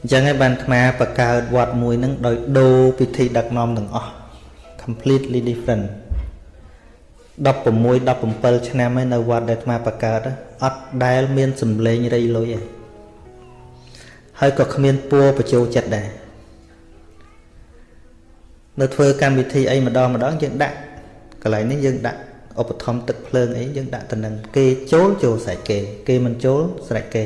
អញ្ចឹងហើយបានអាត្មាបង្កើតវត្តមួយហ្នឹងដោយដូរពិធីដឹកនាំទាំងអស់ completely different 16 17ឆ្នាំហើយនៅវត្តដែលអាត្មាបង្កើតអត់ដែលមានសម្លេងរៃលុយទេ ហើយក៏គ្មានពួរបញ្ចូលចិត្តដែរនៅធ្វើកម្មវិធីអីម្ដងម្ដងយើងដាក់កន្លែងនេះយើងដាក់ឧបត្ថម្ភទឹកភ្លើងអីយើងដាក់ទៅនឹងគេចូលចូលស្រេចគេ គេមិនចូលស្រេចគេ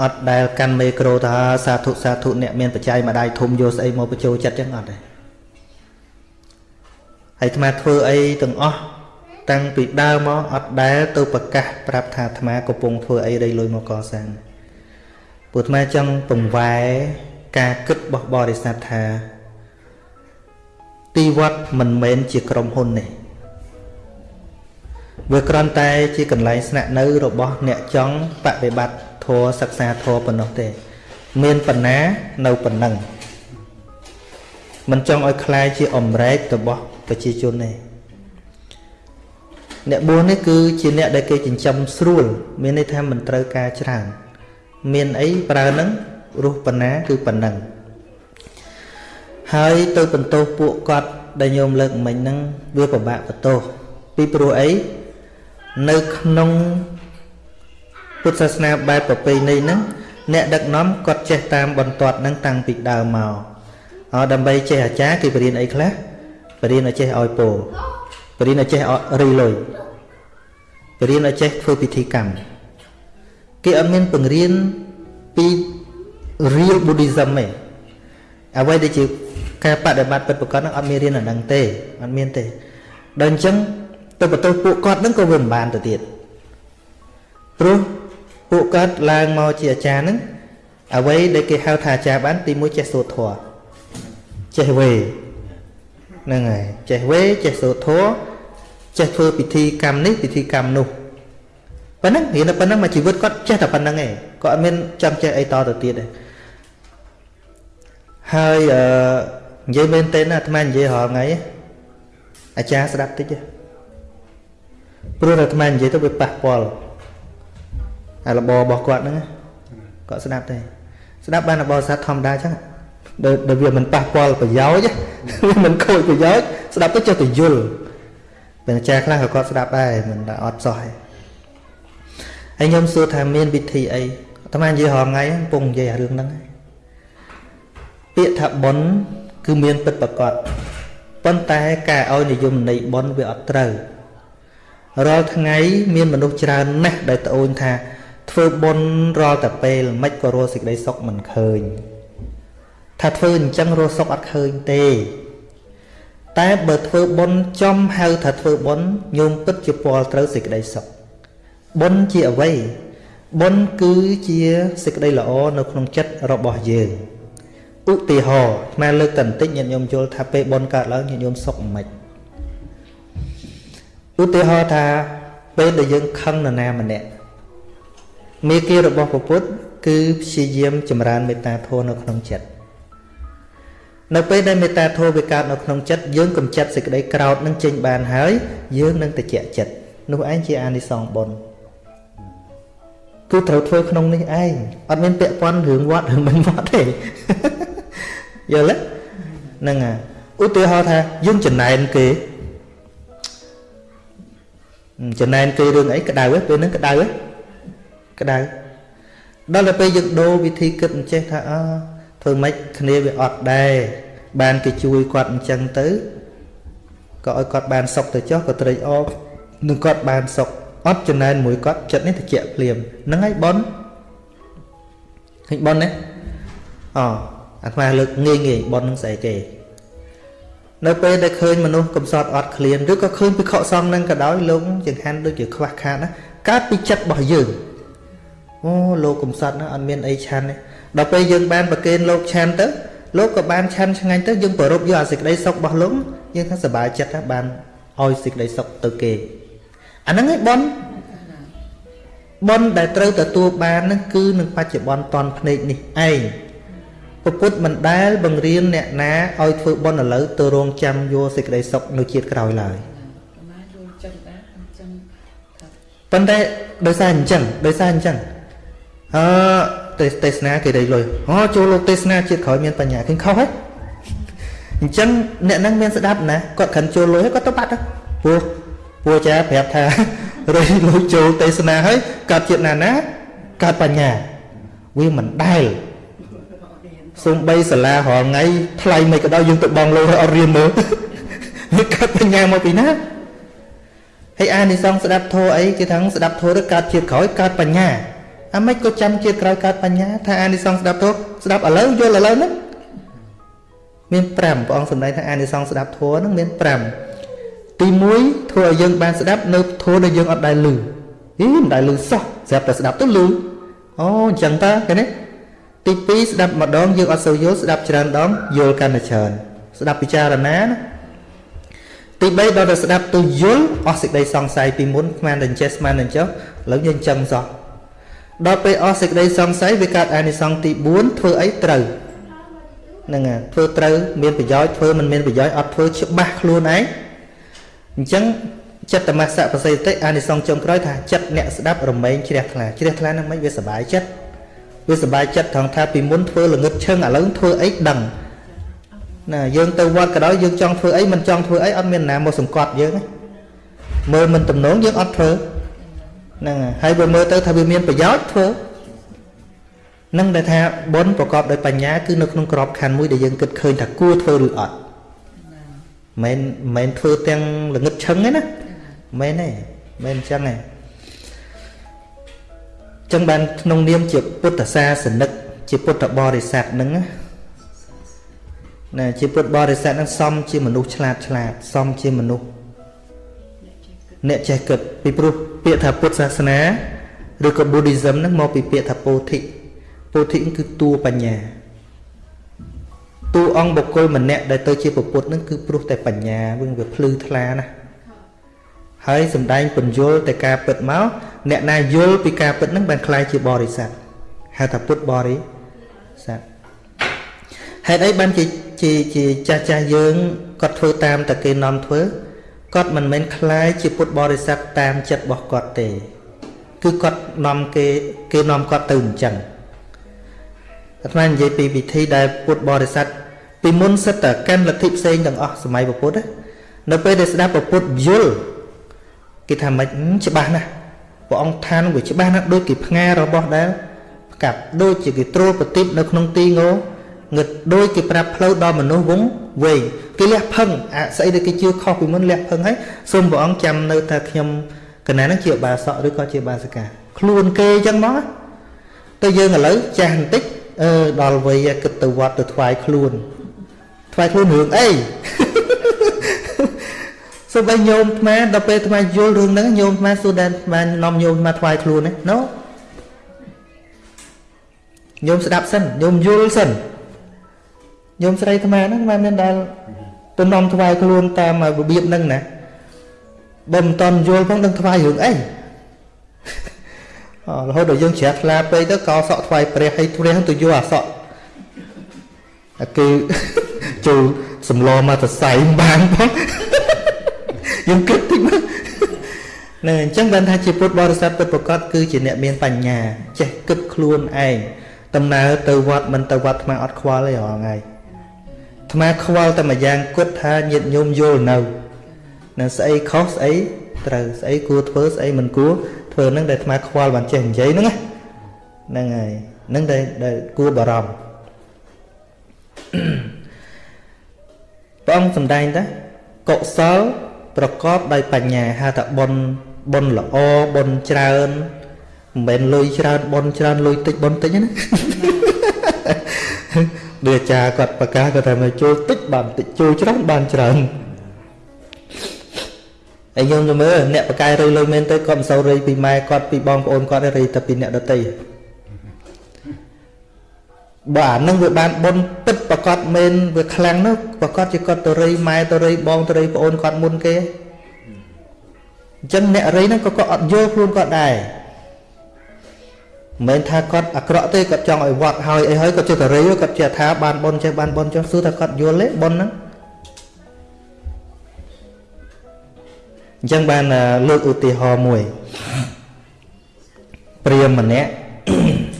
អត់ដែលកាន់មេក្រូថាសាធុសាធុអ្នកមានបច្ច័យមួយដៃធំយកស្អីមកបញ្ចូលចិត្តចឹងអត់ទេហើយអាត្មាធ្វើអីទាំងអស់តាំងពីដើមមកអត់ដែលទៅប្រកាសប្រាប់ថាអាត្មាកំពុងធ្វើអីដីលុយមកកសាង ពួកអាត្មាចង់ពង្វែការគិតរបស់បរិស័ទថាទីវត្តមិនមែនជាក្រុមហ៊ុននេះវាគ្រាន់តែជាកន្លែងស្នាក់នៅរបស់អ្នកចង់បប្រតិបត្តិធម៌សិក្សាធម៌ប៉ុណ្ណោះទេ មានបណ្ណានៅប៉ុណ្ណឹងមិនចង់ឲ្យคล้ายជាអមរែករបស់ប្រជាជនទេអ្នកបួសនេះគឺជាអ្នកដែលគេចិញ្ចឹមស្រួល មានន័យថាមិនត្រូវការច្រើន មានអីប្រើនឹងរស់ប៉ុណ្ណាគឺប៉ុណ្ណឹងហើយទៅបន្ទោសពួកគាត់ដែលញោមលើកមិញហ្នឹងវាពិបាកបន្ទោសពីព្រោះអីនៅក្នុងពុទ្ធសាសនាបែបប្រពៃណីហ្នឹងអ្នកដឹកនាំគាត់ចេះតាមបន្ទាត់ហ្នឹងតាំងពីដើមមកអោដើម្បីចេះអាចារ្យគេបរៀនអីខ្លះបរៀនឲ្យចេះឲ្យពោលបរៀនឲ្យចេះរីលុយបរៀនឲ្យចេះធ្វើពិធីកម្ម គេអត់មានបង្រៀនពី real buddhism ទេអ្វីដែលជាការបដិបត្តិពិតប្រាកដហ្នឹងអត់មានរៀនអាហ្នឹងទេអត់មានទេដល់អញ្ចឹងទៅបន្ទោសពួកគាត់ហ្នឹងក៏វាមិនបានទៅទៀតព្រោះពួកគាត់ឡើងមកជាអាចារ្យហ្នឹងអ្វីដែលគេហៅថាអាចារ្យបានទីមួយចេះសូត្រធម៌ចេះវេហ្នឹងហើយចេះវេចេះសូត្រធម៌ចេះធ្វើពិធីកម្មនេះពិធីកម្មនោះ ប៉ុណ្ណឹងរៀនតែប៉ុណ្ណឹងមកជីវិតគាត់ចេះតែប៉ុណ្ណឹងឯងគាត់អត់មានចង់ចេះអីតទៅទៀតទេហើយអឺនិយាយមែនទេណាអាត្មានិយាយរាល់ថ្ងៃអាចារ្យស្ដាប់តិចទេព្រោះតែអាត្មានិយាយទៅវាប៉ះពាល់អារបររបស់គាត់ហ្នឹងគាត់ស្ដាប់ទេស្ដាប់បានរបរសាស្ត្រធម្មតាចឹងដែលវាមិនប៉ះពាល់ប្រយោជន៍វាមិនខូចប្រយោជន៍ស្ដាប់ទៅចេះតែយល់ពេលអាចារ្យខ្លះក៏គាត់ស្ដាប់ដែរមិនថាអត់សោះទេ ហើយខ្ញុំសួរថាមានវិធីអីអាត្មានិយាយរាល់ថ្ងៃកំពុងនិយាយរឿងហ្នឹងពាក្យថាប៉ុនគឺមានពិតប្រកបប៉ុន្តែការឲ្យនិយមន័យប៉ុនវាអត់ត្រូវរាល់ថ្ងៃមានមនុស្សច្រើនណាស់ដែលត្អូញថា ធ្វើបុណ្យរាល់តែពេលមិនក៏រស់សេចក្តីសុខមិនឃើញថាធ្វើអញ្ចឹងរស់សុខអត់ឃើញទេ តែបើធ្វើបុណ្យចំហៅថាធ្វើបុណ្យញោមពិតជាពលត្រូវសេចក្តីសុខ បុណ្យជាអ្វីបុណ្យគឺជាសេចក្តីល្អនៅក្នុងចិត្តរបស់យើងឧទាហរណ៍ស្មើលើកតន្តិចញាតិញោមយល់ថាពេលបុណ្យកើតឡើងញាតិញោមសុខមិនឧទាហរណ៍ថាពេលដែលយើងខឹងនរណាម្នាក់មេគារបស់ពពុទ្ធគឺព្យាយាមចម្រើនមេត្តាធម៌នៅក្នុងចិត្តនៅពេលដែលមេត្តាធម៌វាកើតនៅក្នុងចិត្តយើងកំចាត់សេចក្តីក្រោធនឹងចេញបានហើយយើងនឹងតិចចិត្តនោះឯងជាអានិសង្សបុណ្យ គឺត្រូវធ្វើក្នុងនេះឯងអត់មានពាក់ព័ន្ធរឿងវត្តរឿងមិនវត្តទេយល់ទេហ្នឹងហើយឧទាហរណ៍ថាយើងចំណែនគេចំណែនគេរឿងអីក្តៅពេលហ្នឹងក្តៅក្តៅដល់ទៅពេលយើងដូរវិធីគិតអញ្ចេះថាអើធ្វើម៉េចគ្នាវាអត់ដែរបានគេជួយគាត់អញ្ចឹងទៅក៏ឲ្យគាត់បានសុខទៅចុះក៏ត្រេកអរនឹងគាត់បានសុខ អត់ចំណែនមួយគាត់ចិត្តនេះតិចភ្លាមហ្នឹងហើយប៉ុនឃើញប៉ុនណាអអាត្មាលើកងាយងាយប៉ុននឹងស្អីគេនៅពេលដែលឃើញមនុស្សកំសត់អត់ឃ្លានឬក៏ឃើញពិខុសង្ឃនឹងក៏ដោយលោកចង្ហាន់ដូចជាខ្វះខាតណាកើតពីចិត្តរបស់យើងអូលោកកំសត់ណាអត់មានអីឆាន់ទេដល់ពេលយើងបានប្រគេនលោកឆាន់ទៅលោកក៏បានឆាន់ឆ្ងាញ់ទៅយើងប្រពយកអាសេចក្តីសុខរបស់លោកយើងថាសប្បាយចិត្តថាបានឲ្យសេចក្តីសុខទៅគេ អាហ្នឹងឯងប៉ុនប៉ុនដែលត្រូវទទួលបានហ្នឹងគឺនឹងបច្ចុប្បន្នតនភ្នែកនេះឯងពពុទ្ធមិនដែលបង្រៀនអ្នកណាឲ្យធ្វើបុណ្យឥឡូវទៅរងចាំយកសេចក្តីសុខនៅជាតិក្រោយឡើយប៉ុន្តែដោយសារអញ្ចឹងដោយសារអញ្ចឹងអឺទេសនាគេដេកលុយអូចូលលោកទេសនាជាតិក្រោយមានបញ្ញាឃើញខុសហ៎អញ្ចឹងអ្នកហ្នឹងមានស្ដាប់ណាគាត់ខិនចូលលុយគាត់ទៅបាត់ទៅព្រោះ ព្រោះចាប្រាប់ថារៃលុយចូលទេសនាហើយកើតជាតិណាណាកើតបញ្ញាវាមិនដែលសំបីសាលារាល់ថ្ងៃថ្លៃមិនក៏ដោយយើងទៅបងលោឲ្យអត់រៀនមើលវាកើតបញ្ញាមកពីណាហើយអានិសង្សស្ដាប់ធម៌អីគេថាស្ដាប់ធម៌ទៅកើតជាតិក្រោយកើតបញ្ញាអាម៉េចក៏ចាំជាតិក្រោយកើតបញ្ញាថាអានិសង្សស្ដាប់ធម៌ស្ដាប់ឥឡូវយល់ឥឡូវហ្នឹងមាន5ព្រះអង្គសម្ដែងថាអានិសង្សស្ដាប់ធម៌ហ្នឹងមាន5 ទី1ធ្វើឲ្យយើងបានស្ដាប់នៅធម៌ដែលយើងអត់ដែលឮហីមិនដែលឮសោះស្រាប់តែស្ដាប់ទៅឮអូអញ្ចឹងតើឃើញទេទី2ស្ដាប់ម្ដងយើងអត់សូវយល់ស្ដាប់ច្រើនដងយល់កាន់តែច្រើនស្ដាប់ពិចារណាណាទី3ដល់តែស្ដាប់ទៅយល់អស់សេចក្តីសង្ស័យពីមុនស្មានតែចេះស្មានតែចុះឥឡូវយើងចឹងសោះដល់ពេលអស់សេចក្តីសង្ស័យវាកើតអានិសង្សទី4ធ្វើអីត្រូវហ្នឹងហើយធ្វើត្រូវមានប្រយោជន៍ធ្វើមិនមានប្រយោជន៍អត់ធ្វើច្បាស់ខ្លួនឯង អញ្ចឹងចិត្តតមសៈបសិតិអានិសង្សចុងក្រោយថាចិត្តអ្នកស្ដាប់រមែងជ្រះថ្លាជ្រះថ្លាហ្នឹងមិនវាសុបាយចិត្តវាសុបាយចិត្តត្រង់ថាពីមុនធ្វើល្ងឹតឈឹងឥឡូវធ្វើអីដឹងណាយើងទៅវត្តក៏ដោយយើងចង់ធ្វើអីមិនចង់ធ្វើអីអត់មានណាមកសង្កត់យើងមើលមិនទំនងយើងអត់ធ្វើហ្នឹងហើយបើមើលទៅថាវាមានប្រយោជន៍ធ្វើនឹងដែលថាបុណ្យប្រកបដោយបញ្ញាគឺនៅក្នុងក្របខ័ណ្ឌមួយដែលយើងគិតឃើញថាគួរធ្វើឬអត់ មិនមិនធ្វើទាំងល្ងឹតឈឹងទេណាមិនទេមិនអញ្ចឹងទេចឹងបានក្នុងនាមជាពុទ្ធសាសនិកជាពុទ្ធបរិស័ទហ្នឹងណាជាពុទ្ធបរិស័ទហ្នឹងសមជាមនុស្សឆ្លាតឆ្លាតសមជាមនុស្សអ្នកចេះគិតពីព្រោះពាក្យថាពុទ្ធសាសនាឬក៏ Buddhism ហ្នឹងមកពីពាក្យថាពោធិពោធិគឺតួបញ្ញា តួអង្គបុគ្គលម្នាក់ដែលទៅជាពុទ្ធនឹងគឺព្រោះតែបញ្ញាវិញវាភ្លឺថ្លាណាស់ហើយសំដែងពញ្យល់តែការពិតមកអ្នកណាយល់ពីការពិតនឹងបានខ្លាយជាបរិស័ទហៅថាពុទ្ធបរិស័ទហេតុអីបានជាជាជាចាស់ចាស់យើងគាត់ធ្វើតាមតែគេនាំធ្វើគាត់មិនមែនខ្លាយជាពុទ្ធបរិស័ទតាមចិត្តរបស់គាត់ទេ គឺគាត់នាំគេគេនាំគាត់ទៅអញ្ចឹង អាត្មានិយាយពីវិធីដែលពុទ្ធបរិស័ទពីមុនសិតតែកាន់លទ្ធិផ្សេងទាំងអស់សម័យពុទ្ធនៅពេលដែលស្ដាប់ពុទ្ធយល់គេថាមិនច្បាស់ណាស់ព្រះអង្គឋានវាច្បាស់ណាស់ដូចគេផ្ងារបស់ដែលផ្កាប់ដូចជាគេត្រួតប្រទីបនៅក្នុងទីងោងឹតដូចគេប្រាប់ផ្លូវដល់មនុស្សវងវែងគេលះផឹងអាស្អីដែលគេជឿខុសពីមុនលះផឹងហើយសូមព្រះអង្គចាំនៅថាខ្ញុំកណានឹងជាបាសកឬក៏ជាបាសិកាខ្លួនគេអញ្ចឹងមកទៅយើងឥឡូវចាស់បន្តិច អឺដល់វ័យគិតទៅវត្តទៅថ្វាយខ្លួនថ្វាយខ្លួនរឿងអីសូម្បីញោមអាត្មាដល់ពេលអាត្មាយល់រឿងហ្នឹងញោមអាត្មាសួរដែនអាត្មានាំញោមអាត្មាថ្វាយខ្លួនណាណូញោមស្ដាប់សិនញោមយល់សិនញោមស្រីអាត្មាហ្នឹងអាត្មាមានដែលទៅនាំថ្វាយខ្លួនតាមរបៀបហ្នឹងណាបើមិនតន់យល់ផងដឹងថ្វាយរឿងអី រហូតដល់យើងជ្រះថ្លាពេកទៅកោសក់ថ្វាយព្រះហើយព្រះទៅយកអាសក់គឺចូលសម្លមកទៅសៃបានផងយើងគិតតិចមកនឹងអញ្ចឹងបានថាជាពុទ្ធបរិស័ទពិតប្រកបគឺជាអ្នកមានបញ្ញាចេះគិតខ្លួនឯងដំណើរទៅវត្តមិនទៅវត្តថ្មអត់ខ្វល់ទេរហងៃថ្មខ្វល់តែមួយយ៉ាងគិតថាញាតញោមយល់នៅនៅស្អីខុសស្អីត្រូវស្អីគួរធ្វើស្អីមិនគួរ ធ្វើនឹងដែលថ្មខ្វល់បានចេះនិយាយហ្នឹងហ្នឹងហើយហ្នឹងដែលដែលគួរបារម្ភព្រះអង្គសំដែងថាកុសលប្រកបដោយបញ្ញាហៅថាបុណ្យបុណ្យល្អបុណ្យច្រើនមិនមែនលុយច្រើនបុណ្យច្រើនលុយតិចបុណ្យតិចណាដូចអាចារ្យគាត់ប្រកាសគាត់ថាមកចូលតិចបានតិចចូលច្រើនបានច្រើន ហើយខ្ញុំទៅមើលអ្នកបកាយរៃលុយមែនទៅគាត់មិនសូវរៃពីម៉ែគាត់ពីបងប្អូនគាត់រៃតែពីអ្នកដតីបើអានឹងវាបានបុណ្យពិតប្រកបមែនវាខ្លាំងនោះប្រកបជាគាត់ទៅរៃម៉ែទៅរៃបងទៅរៃប្អូនគាត់មុនគេអញ្ចឹងអ្នករៃហ្នឹងក៏គាត់អត់យល់ខ្លួនគាត់ដែរមិនមែនថាគាត់អាក្រក់ទេគាត់ចង់ឲ្យវត្តហើយអីហើយគាត់ចេះតែរៃគាត់ចេះថាបានបុណ្យចេះបានបុណ្យចុះសួរថាគាត់យល់ទេបុណ្យហ្នឹង អញ្ចឹងបានលើកឧទាហរណ៍មួយព្រាមម្នាក់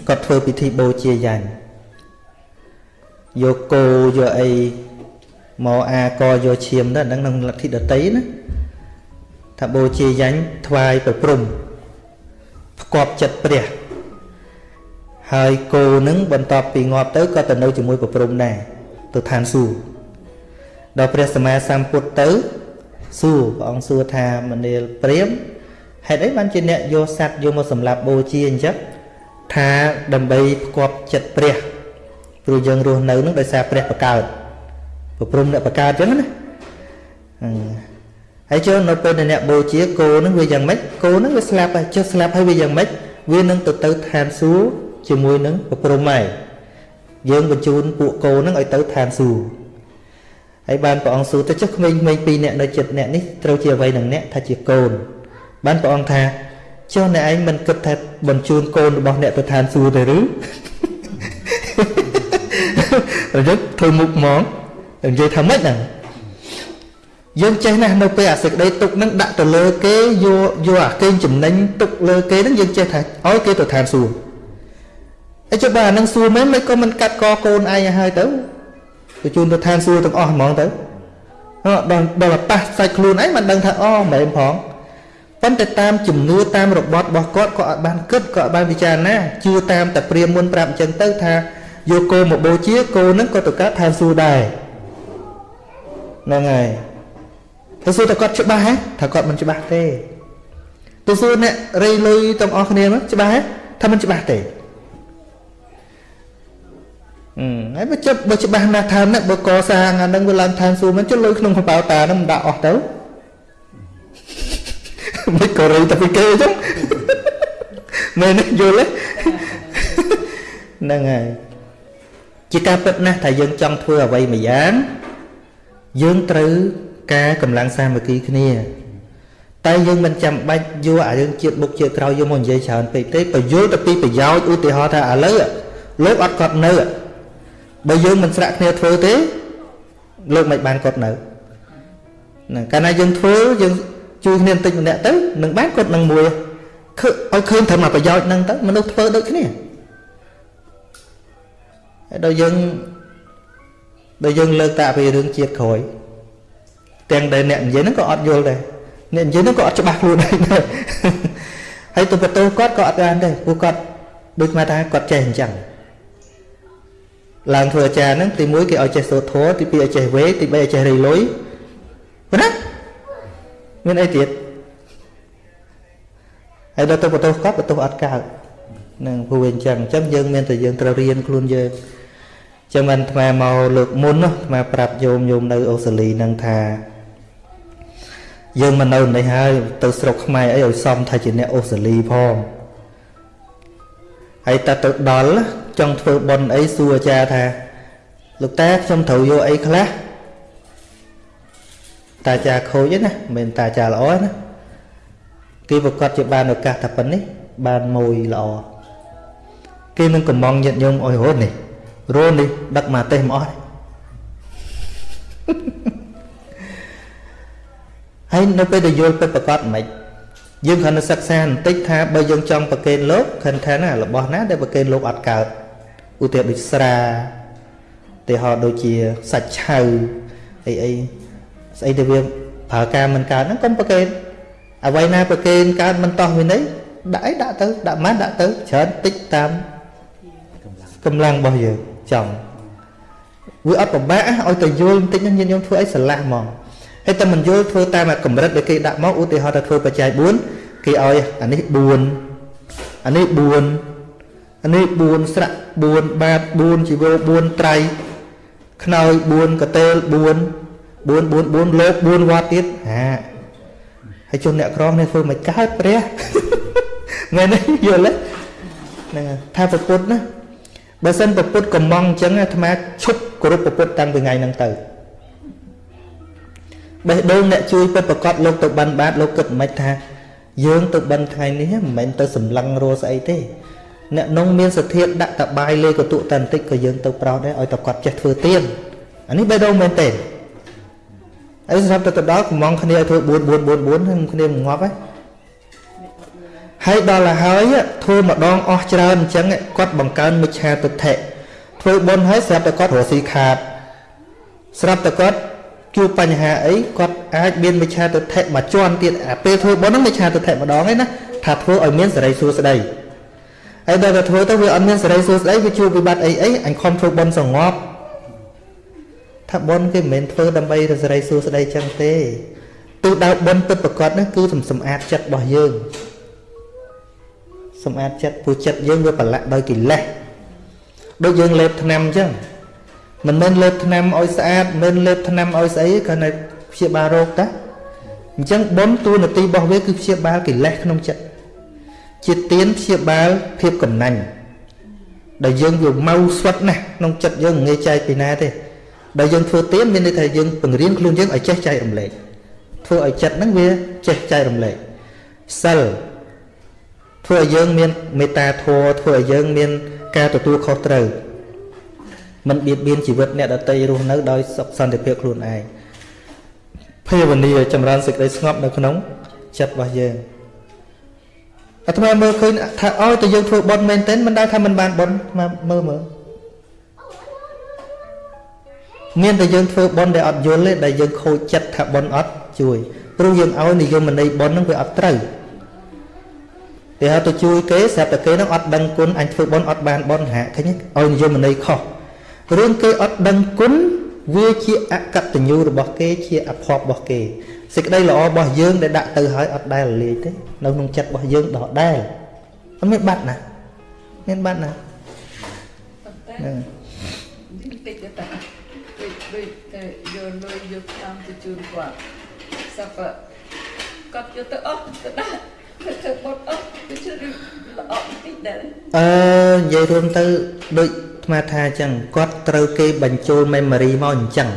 គាត់ធ្វើពិធីបូជាយ៉ាញ់យកគោយកអីមកអាកយកឈាមទៅហ្នឹងក្នុងលទ្ធិដតីណាថាបូជាយ៉ាញ់ថ្វាយប្រព្រំផ្គប់ចិត្តព្រះហើយគោនឹងបន្ទាប់ពីងាប់ទៅក៏ទៅនៅជាមួយប្រព្រំដែរទៅឋានសួគ៌ដល់ព្រះសម្មាសម្ពុទ្ធទៅ សួរព្រះអង្គសួរថាមនាលព្រាមហេតុអីបានជាអ្នកយកសัตว์យកមកសម្លាប់បូជាអញ្ចឹងថាដើម្បីផ្គប់ចិត្តព្រះព្រោះយើងរស់នៅនឹងដោយសារព្រះបកើតប្រព្រំអ្នកបកើតអញ្ចឹងណាហើយចូលនៅពេលអ្នកបូជាគោនឹងវាយ៉ាងម៉េចគោនឹងវាស្លាប់ហើយចុះស្លាប់ហើយវាយ៉ាងម៉េចវានឹងទៅទៅឋានសួគ៌ជាមួយនឹងប្រព្រំហើយយើងបញ្ជូនពួកគោនឹងឲ្យទៅឋានសួគ៌ ហើយបានព្រះអង្គសួរទៅចុះក្មេងៗពីរនាក់នៅចិត្តអ្នកនេះត្រូវជាអ្វីនឹងអ្នកថាជាកូន បានព្រះអង្គថាចុះអ្នកឯងមិនគិតថាបញ្ជូនកូនរបស់អ្នកទៅឋានសួគ៌ទេឬរយឹកធ្វើមុខមកនិយាយថាម៉េចហ្នឹងយើងចេះណាស់នៅពេលអាសេចក្តីទុកហ្នឹងដាក់ទៅលើគេយកយកអាកេងចំណេញទុកលើគេហ្នឹងយើងចេះថាឲ្យគេទៅឋានសួគ៌អីចុះបើអានឹងសួរមែនមិនក៏មិនកាត់កកូនឯងឲ្យហើយទៅ ទៅជូនទៅឋានសួគ៌ទាំងអស់ហ្មងទៅដល់ដល់ប៉ះសាច់ខ្លួនឯងមិនដឹងថាអូមិនមែនផងប៉ុន្តែតាមជំនឿតាមរបត់របស់គាត់ក៏អត់បានគិតក៏អត់បានពិចារណាជឿតាមតែព្រាមមុនប្រាប់អញ្ចឹងទៅថាយកគោមកបូជាគោនឹងក៏ទៅកើតឋានសួគ៌ដែរហ្នឹងហើយទៅសួរតែគាត់ច្បាស់ហ៎ថាគាត់មិនច្បាស់ទេទៅសួរអ្នករៃលុយទាំងអស់គ្នាមកច្បាស់ហ៎ថាមិនច្បាស់ទេអឺ ហើយបើចិត្តបើច្បាស់ណាស់ថាណាបើកសាងអានឹងវាឡើងឋានសួគ៌មិនចុះលុយក្នុងកប៉ាល់តានឹងមិនដាក់អស់ទៅមិនក៏រៃតែពីគេអញ្ចឹងមែនយល់ទេហ្នឹងហើយជាការពិតណាស់ថាយើងចង់ធ្វើអ្វីមួយយ៉ាងយើងត្រូវការកម្លាំងសាមគ្គីគ្នាតែយើងមិនចាំបាច់យកអាយើងជាតិមុខជាតិក្រោយយកមកនិយាយច្រើនពេកទេបញ្យល់ទៅពីប្រយោជន៍ឧទាហរណ៍ថាឥឡូវលោកអត់គាត់នៅ បើយើងមិនស្រាក់គ្នាធ្វើទេលោកមិនបានគាត់នៅហ្នឹងកាលណាយើងធ្វើយើងជួយគ្នាបន្តិចម្នាក់ទៅនឹងបានគាត់នឹងមួយឃើញឲ្យឃើញត្រឹមតែប្រយោជន៍ហ្នឹងទៅមនុស្សធ្វើដូចគ្នាហើយដល់យើងដល់យើងលើកតាពីរឿងជាតិក្រោយទាំងដែលអ្នកនិយាយហ្នឹងក៏អត់យល់ដែរអ្នកនិយាយហ្នឹងក៏អត់ច្បាស់ខ្លួនដែរហើយទៅបន្ទោគាត់ក៏អត់បានដែរព្រោះគាត់ដូចមកថាគាត់ចេះអញ្ចឹង ឡើងធ្វើអាចារ្យហ្នឹងទី1គេឲ្យចេះសូត្រធម៌ទី2ឲ្យចេះវេទី3ឲ្យចេះរៃលុយប៉ុណ្ណាមានអីទៀតហើយដល់ទៅបន្ទោសគាត់បន្ទោសអត់កើតនឹងព្រោះវាអញ្ចឹងអញ្ចឹងយើងមានតែយើងត្រូវរៀនខ្លួនយើងចឹងបានអាត្មាមកលើកមុនណាអាត្មាប្រាប់យោមយោមនៅអូស្ត្រាលីនឹងថាយើងមកនៅនេះហើយទៅស្រុកខ្មែរអីឲ្យសមថាជាអ្នកអូស្ត្រាលីផងហើយតើទៅដល់ ចង់ធ្វើប៉ុនអីសួរអាចារ្យថាលោកតាខ្ញុំត្រូវយកអីខ្លះតាអាចារ្យខូចទេណាមិនមែនតាអាចារ្យល្អណាគេប្រកាសជាបានឱកាសថាប៉ុណ្នេះបានមួយល្អគេនឹងកំងញាតញោមអុយរត់នេះរត់នេះដឹកមកទេសមកអស់ហើយនៅពេលដែលយល់ពិតប្រកបមិនយើងគ្រាន់តែសិក្សាបន្តិចថាបើយើងចង់ប្រកេនលោកខិនថាណារបស់ណាដែលប្រកេនលោកអត់កើត ឧទាហរណ៍ដូចស្រាឧទាហរណ៍ដូចជាសាច់ឆៅអីអីស្អីដែលវាប្រើការមិនកើតហ្នឹងកុំប្រកេនអ្វីណាប្រកេនកើតមិនតោះវិន័យដាក់អីដាក់ទៅដាក់ម៉ាត់ដាក់ទៅច្រើនតិចតាមកម្លាំងរបស់យើងចង់វាអត់ពិបាកឲ្យតែយល់បន្តិចហ្នឹងញាតិញោមធ្វើអីស្រឡះហ្មងហើយតែមិនយល់ធ្វើតាមកម្រិតដែលគេដាក់មកឧទាហរណ៍ថាធ្វើបច្ច័យ4គេឲ្យអានេះ4អានេះ4អា នេះ4ស្រៈ4បាត4ជីវោ4ត្រៃខ្នើយ4កតេល4 4 4 4លោក4វត្តទៀតហាហើយជនអ្នកក្រនេះធ្វើមិនកើតព្រះមែនទេយល់ទេហ្នឹងថាប្រពុតណាបើសិនប្រពុតកំងអញ្ចឹងអាត្មាឈប់គោរពប្រពុតតាំងពីថ្ងៃហ្នឹងទៅបេះដូងអ្នកជួយពិតប្រកបលោកទៅបិណ្ឌបាតលោកគិតមិនថា យើងទៅបិណ្ឌថ្ងៃនេះមិនមែនទៅសម្លឹងរស់ស្អីទេ អ្នកនងមានសធាដាក់តបាយលេកតុតន្តិចក៏យើងទៅប្រោសដែរឲ្យតគាត់ចេះធ្វើទៀនអានេះបេះដូងមែនទេអីសម្រាប់ទៅទៅដល់កំងគ្នាឲ្យធ្វើ4 4 4 4ហ្នឹងគ្នាងាប់ហើយហើយដល់ទៅហើយធ្វើម្ដងអស់ច្រើនអញ្ចឹងគាត់បង្កើនមិច្ឆាទិដ្ឋិធ្វើបុណ្យហើយស្រាប់តែគាត់រស់ស៊ីខាត ស្រាប់តែគាត់ជួបបញ្ហាអីគាត់អាចមានមិច្ឆាទិដ្ឋិមួយជាន់ទៀតអាពេលធ្វើបុណ្យហ្នឹងមិច្ឆាទិដ្ឋិម្ដងឯណាថាធ្វើឲ្យមានសេរីសួស្តី ហើយដល់តែធ្វើទៅវាអត់មានសេរីសួស្តីវាជួបវិបត្តិអីអីអញខំធ្វើបុណ្យសងប់ថាបុណ្យគេមិនមែនធ្វើដើម្បីរសេរីសួស្តីចឹងទេទោះដៅបុណ្យពិតប្រកបនោះគឺសម្អាតចិត្តរបស់យើងសម្អាតចិត្តព្រោះចិត្តយើងវាប្រឡាក់ដោយកិលេសដូចយើងលេបថ្នាំអញ្ចឹងមិនមែនលេបថ្នាំឲ្យស្អាតមិនមែនលេបថ្នាំឲ្យស្អីគ្រាន់តែព្យាបាលរោគតាអញ្ចឹងបុណ្យតួនាទីរបស់វាគឺព្យាបាលកិលេសក្នុងចិត្ត ជាទៀនព្យាបាលភាពកំណាញ់ដែលយើងវា mau ស្វិតណាស់ក្នុងចិត្តយើងមិនងាយចែកពីណាទេដែលយើងធ្វើទៀនមានន័យថាយើងបង្រៀនខ្លួនយើងឲ្យចេះចែករំលែកធ្វើឲ្យចិត្តហ្នឹងវាចេះចែករំលែកសិលធ្វើឲ្យយើងមានមេត្តាធម៌ធ្វើឲ្យយើងមានការទទួលខុសត្រូវមិនបៀតបៀនជីវិតអ្នកដទៃរស់នៅដោយសុខសន្តិភាពខ្លួនឯងភាវនាចម្រើនសេចក្តីស្ងប់នៅក្នុងចិត្តរបស់យើង អាត្មាមើលឃើញថាឲ្យតែយើងធ្វើបុណ្យមែនទែនមិនដែលថាមិនបានបុណ្យអាត្មាមើលមើលមានតែយើងធ្វើបុណ្យដែលអត់យល់ទេដែលយើងខូចចិត្តថាបុណ្យអត់ជួយព្រោះយើងឲ្យនិយមន័យបុណ្យហ្នឹងវាអត់ត្រូវគេហៅទៅជួយគេស្រាប់តែគេនឹងអត់ដឹងគុណអញធ្វើបុណ្យអត់បានបុណ្យហាឃើញឲ្យនិយមន័យខុសរឿងគេអត់ដឹងគុណវាជាអកតញ្ញូរបស់គេជាអភ័ព្វរបស់គេ សេចក្តីល្អរបស់យើងដែលដាក់ទៅហើយអត់ដែលលាយទេនៅក្នុងចិត្តរបស់យើងដដែលអត់មានបាត់ណាមានបាត់ណាហ្នឹងតិចទៅតាដូចដូចតែយកលុយយកតាមទៅជូនគាត់សពគាត់យកទៅអស់ទៅដាក់ទៅបុតអស់ទៅជឿល្អបន្តិចដែរអឺនិយាយរួមទៅដូចថ្មថាអញ្ចឹងគាត់ត្រូវគេបញ្ចូល memory មកអញ្ចឹង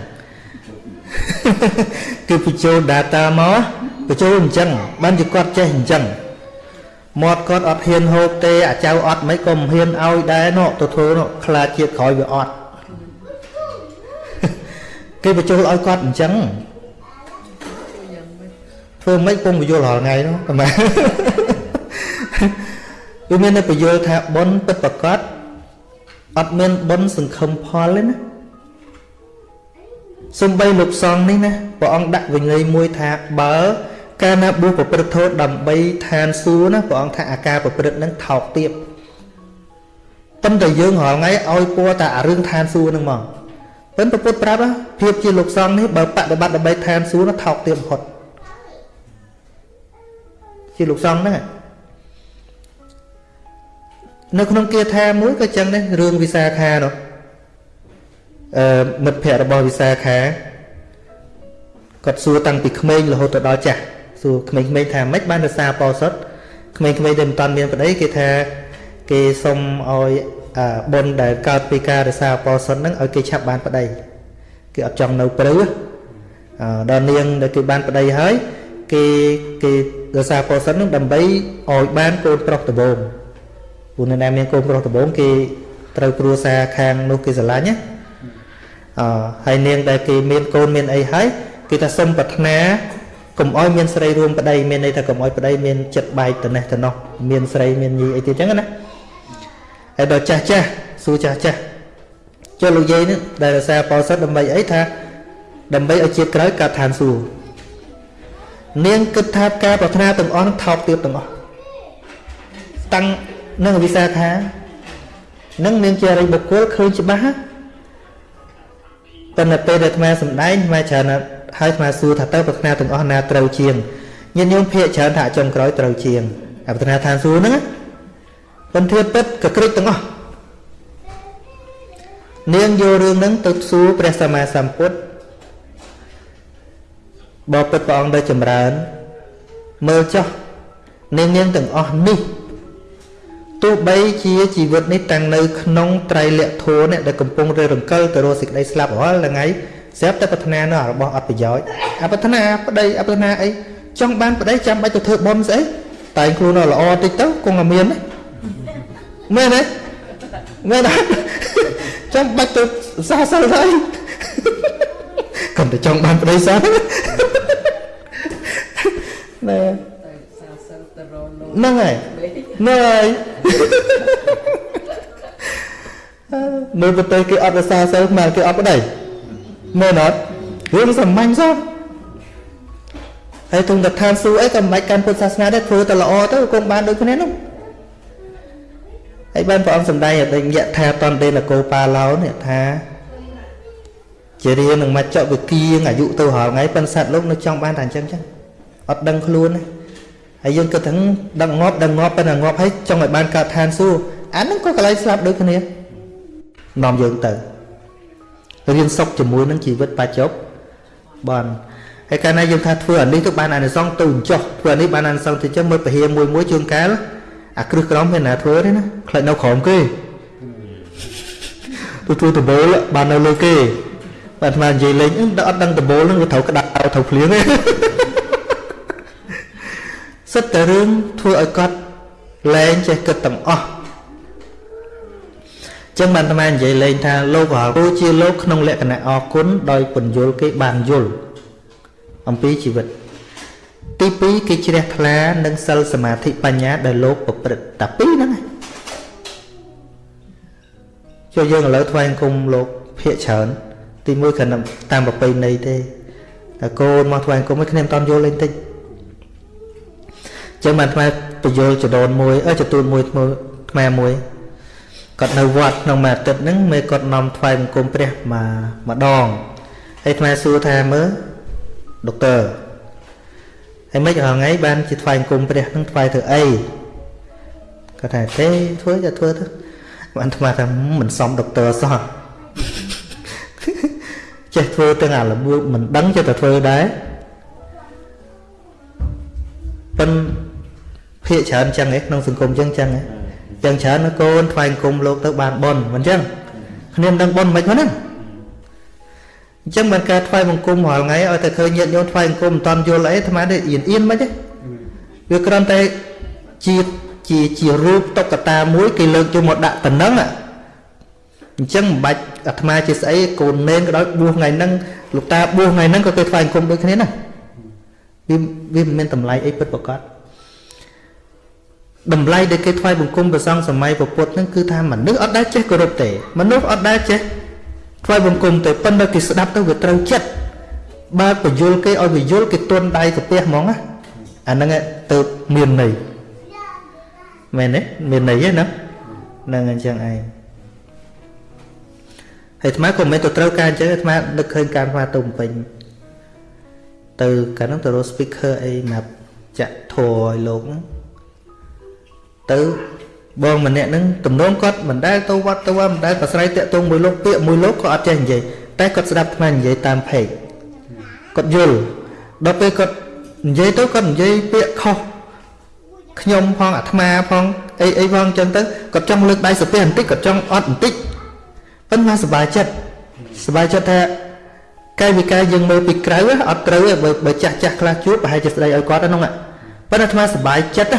គឺបញ្ចូល data មកបញ្ចូលអញ្ចឹងបានជាគាត់ចេះអញ្ចឹងមាត់គាត់អត់ហ៊ានហូបទេអាចៅអត់មិនក៏មិនហ៊ានឲ្យដែរនោះទៅធ្វើនោះខ្លាចជាតិក្រោយវាអត់គេបញ្ចូលឲ្យគាត់អញ្ចឹងធ្វើមិនពងបញ្យល់រាល់ថ្ងៃនោះតែម៉ែវាមានតែបញ្យល់ថាប៉ុនពិតប្រកបអត់មានប៉ុនសង្ឃឹមផលទេណា សំបីលោកសង្ឃនេះណាព្រះអង្គដាក់វិន័យមួយថាបើកាលណាបួសប្រព្រឹត្តធម៌ដើម្បីឋានសួគ៌ណាព្រះអង្គថាអាការប្រព្រឹត្តនឹងថោកទាបប៉ុន្តែយើងរាល់ថ្ងៃឲ្យពណ៌តែអារឿងឋានសួគ៌ហ្នឹងមកប៉ុន្តែពុទ្ធប្រាប់ភាពជាលោកសង្ឃនេះបើបដិបត្តិដើម្បីឋានសួគ៌នោះថោកទាបបំផុតជាលោកសង្ឃហ្នឹងនៅក្នុងគាថាមួយក៏ចឹងដែររឿងវិសាខានោះអឺ មិត្តភ័ក្តិរបស់វិសាខាគាត់សួរតាំងពីក្មេងរហូតទៅដល់ចាស់សួរក្មេងៗថាម៉េចបានរសាបោសុតក្មេងៗដែលមិនតាន់មានប្តីគេថាគេសុំឲ្យបុណ្យដែលកើតពីការរសាបោសុតហ្នឹងឲ្យគេឆាប់បានប្តីគេអត់ចង់នៅព្រៅដល់នាងដែលគេបានប្តីហើយគេគេរសាបោសុតហ្នឹងដើម្បីឲ្យបានកូនប្រុសដំបងព្រោះនៅណាមានកូនប្រុសដំបងគេត្រូវគ្រួសារខាងនោះគេស្រឡាញ់ណាអឺ ហើយនាងដែលគេមានកូនមានអីហើយគេថាសុំប្រាថ្នាកុំអោយមានស្រីរួមប្តីមានន័យថាកុំអោយប្តីមានចិត្តបែកទៅនេះទៅនោះមានស្រីមានញីអីទៀតចឹងណាហើយដល់ចាស់ចាស់សួរចាស់ចាស់ចុះលោកយាយនេះដែលរសារបោសិតដើម្បីអីថាដើម្បីឲ្យជាតិក្រោយកើតឋានសួគ៌នាងគិតថាការប្រាថ្នាទាំងអស់នឹងថោកទាបទាំងអស់តាំងនឹងវិសាខានឹងនាងជារិយបុគ្គលឃើញច្បាស់ ប៉ុន្តែពេលដែលអាត្មាសំដែងអាត្មាច្រើនហើយអាត្មាសួរថាតើប្រាថ្នាទាំងអស់ណាត្រូវជាងញាតិញោមភាកច្រើនថាចុងក្រោយត្រូវជាងអាប្រាថ្នាឋានសួគ៌ហ្នឹងប៉ុន្តែពិតក៏ក្រិចទាំងអស់នាងយករឿងហ្នឹងទៅសួរព្រះសម្មាសម្ពុទ្ធបបិទ្ធព្រះអង្គដែលចម្រើនមើលចោះនាងនាងទាំងអស់នេះ ទោះបីជាជីវិតនេះតាំងនៅក្នុងត្រៃលក្ខធម៌នេះដែលកំពុងរើរង្គិលទៅរកសេចក្តីស្លាប់រាល់ថ្ងៃស្រាប់តែប្រាថ្នានៅរបស់អត់ប្រយោជន៍អប្រាថ្នាប្តីអប្រាថ្នាអីចង់បានប្តីចាំបាច់ទៅធ្វើបុណ្យស្អីតែខ្លួនល្អតិចទៅគង់តែមានមែនទេមែនទេចាំបាច់ទៅសាសិលហើយកុំតែចង់បានប្តីសាណែ ហ្នឹងហើយហ្នឹងហើយនៅប្រទេសគេអត់រសាសិលមកគេអត់ប្តីមែនអត់រឿងសាមញ្ញសោះហើយទុំតឋានសួគ៌អីក៏មិនបាច់កាន់ពុទ្ធសាសនាដែរធ្វើតែល្អទៅគង់បានដូចគ្នានោះហើយបានព្រះអង្គសម្ដែងអតិយៈថាតន្តេនកោបាឡោនេះថាជារៀននឹងមកចកវិគៀងអាយុទៅរាល់ថ្ងៃប៉ុន្តែសត្វលោកនៅចង់បានតែអញ្ចឹងចឹងអត់ដឹងខ្លួនទេ ហើយយើងគិតថាដឹងងាប់ដឹងងាប់ប៉ុន្តែងាប់ហើយចង់ឲ្យបានកើតឋានសួគ៌អាហ្នឹងក៏កន្លែងស្លាប់ដូចគ្នានាំយើងទៅរៀនសុខជាមួយនឹងជីវិតបច្ចុប្បន្នហើយកាលណាយើងថាធ្វើអានេះទៅបានអានិសង្សទៅចុះធ្វើអានេះបានអានិសង្សទៅចឹងមើលពហិមួយមួយជួនកាលអាគ្រឹះក្រមមានណាធ្វើទេណាខ្លាចនៅក្រោមគេទៅធ្វើដបូលបាននៅលើគេបាទអាត្មានិយាយលេងអត់ដឹងដបូលនឹងត្រូវក្តៅត្រូវភ្លៀងទេ សិតតែរឿងធ្វើឲ្យគាត់លែងចេះគិតទាំងអស់ចឹងបានអាត្មានិយាយលេងថាលោករាល់គូជាលោកក្នុងលក្ខណៈអគុណដោយពន្យល់គេបានយល់អំពីជីវិតទី2គេជ្រះថ្លានឹងសិលសមាធិបញ្ញាដែលលោកប្រព្រឹត្តតែពីរហ្នឹងចូលយើងឥឡូវថ្វាយអង្គមលោកភាកច្រើន ទី1គ្រាន់តែតាមប្រពៃណីទេតែកូនមកថ្វាយអង្គមឯគ្នាមិនតន់យល់លេងតិច ចឹងបានថ្មបញ្យល់ចដូនមួយអើចទូនមួយថ្មមួយគាត់នៅវត្តក្នុងមួយអាទិត្យហ្នឹងមេគាត់នាំថ្វាយបង្គំព្រះមកម្ដងហើយថ្មសួរថាមើលដុកទ័រហើយមិនរាល់ថ្ងៃបានជាថ្វាយបង្គំព្រះហ្នឹងថ្វាយធ្វើអីគាត់ថាទេធ្វើតែធ្វើទៅបានថ្មថាមិនសមដុកទ័រសោះចេះធ្វើទាំងអារបួសមិនដឹងចេះតែធ្វើដែរប៉ុន ភាកច្រើនចឹងឯងក្នុងសង្គមចឹងចឹងឯងចឹងច្រើនកូនថ្វាយអង្គមលោកទៅបានប៉ុនមិនចឹងគ្នាមិនដឹងប៉ុនមិនហ្នឹងអញ្ចឹងបានការថ្វាយបង្គំរាល់ថ្ងៃឲ្យតែឃើញញាតិញោមថ្វាយបង្គំមិនតាន់យល់អីអាត្មានេះអៀនអៀនមិនទេវាគ្រាន់តែជាជាជារូបតុក្កតាមួយគេលើកយកមកដាក់តំណឹងអញ្ចឹងមិនបាច់អាត្មាជាស្អីកូននេនក៏ដោយបួសថ្ងៃហ្នឹងលោកតាបួសថ្ងៃហ្នឹងក៏គេថ្វាយអង្គមដូចគ្នាណាវាវាមិនមានតម្លៃអីពិតប្រាកដ តម្លៃដែលគេថ្វាយបង្គំព្រះសង្ឃសម័យពុទ្ធហ្នឹងគឺថាមនុស្សអត់ដែលចេះគោរពទេមនុស្សអត់ដែលចេះថ្វាយបង្គំទេប៉ុន្តែគេស្ដាប់ទៅវាត្រូវចិត្តបើបញ្យលគេឲ្យវាយល់គេទន់ដៃកាពះហ្មងណាអាហ្នឹងទៅមានន័យមែនទេមានន័យទេណាហ្នឹងអញ្ចឹងឯងហើយអាត្មាក៏មិនទៅត្រូវការអញ្ចឹងអាត្មានឹកឃើញការស្វាទៅពេញទៅកាលនោះទៅរក speaker អីណាប់ចាក់ធរឲ្យលោកហ្នឹង ទៅបងម្នាក់ហ្នឹងទំនងគាត់មិនដែលទៅវត្តទៅមិនដែលប្រស្រ័យតាក់ទងមួយលោកពាក្យមួយលោកក៏អត់ចេះនិយាយតែគាត់ស្ដាប់អាត្មានិយាយតាមពេកគាត់យល់ដល់ពេលគាត់និយាយទៅគាត់និយាយពាក្យខុសខ្ញុំផងអាត្មាផងអីអីផងអញ្ចឹងទៅគាត់ចង់លើកដៃសុភ័បន្តិចគាត់ចង់អត់បន្តិចប៉ុន្តែសប្បាយចិត្តសប្បាយចិត្តថាកាយវិការយើងមើលពីក្រៅអត់ត្រូវទេបើបើចាស់ចាស់ខ្លះជួបប្រហែលជាស្ដីឲ្យគាត់ហ្នឹងប៉ុន្តែអាត្មាសប្បាយចិត្ត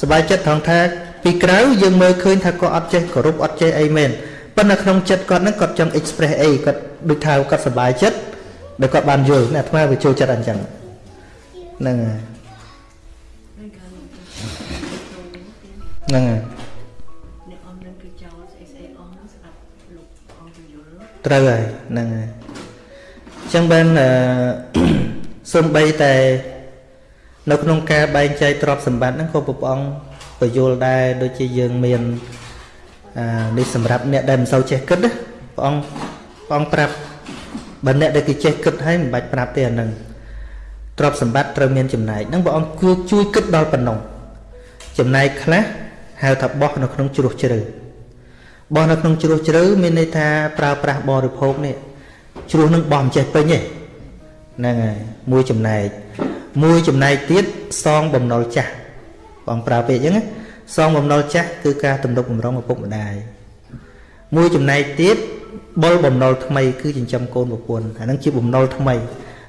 សប្បាយចិត្តត្រង់ថាពីក្រៅយើងមើលឃើញថាគាត់អត់ចេះគោរពអត់ចេះអីមែនប៉ុន្តែក្នុងចិត្តគាត់ហ្នឹងគាត់ចង់ express អីគាត់ដូចថាគាត់សប្បាយចិត្តដែលគាត់បានយល់អាត្មាវាចូលចិត្តអញ្ចឹងហ្នឹងហើយហ្នឹងហើយអ្នកអមនឹងគឺចោលស្អីស្អីអមនឹងស្ដាប់លោកអង្គពយល់ត្រូវហើយហ្នឹងហើយអញ្ចឹងបានអឺសំបីតែ នៅក្នុងការបែងចែកទ្រព្យសម្បត្តិហ្នឹងក៏ព្រះអង្គពយល់ដែរដូចជាយើងមានអានេះសម្រាប់អ្នកដែលមិនសូវចេះគិតណាព្រះអង្គព្រះអង្គប្រាប់បើអ្នកដែលគេចេះគិតហើយមិនបាច់ប្រាប់ទេអាហ្នឹងទ្រព្យសម្បត្តិត្រូវមានចំណែកហ្នឹងព្រះអង្គគួរជួយគិតដល់ប៉ុណ្ណឹងចំណែកខ្លះហៅថាបោះនៅក្នុងជ្រោះជ្រៅបោះនៅក្នុងជ្រោះជ្រៅមានន័យថាប្រើប្រាស់បរិភោគនេះជ្រោះនឹងបោះមិនចេះពេញទេហ្នឹងហើយមួយចំណែក មួយចំណែកទៀតសងបំណុលចាស់បងប្រើពាក្យអញ្ចឹងណាសងបំណុលចាស់គឺការទំនុកបំរុងឪពុកម្ដាយមួយចំណែកទៀតបុលបំណុលថ្មីគឺចិញ្ចឹមកូនប្រពន្ធអាហ្នឹងជាបំណុលថ្មី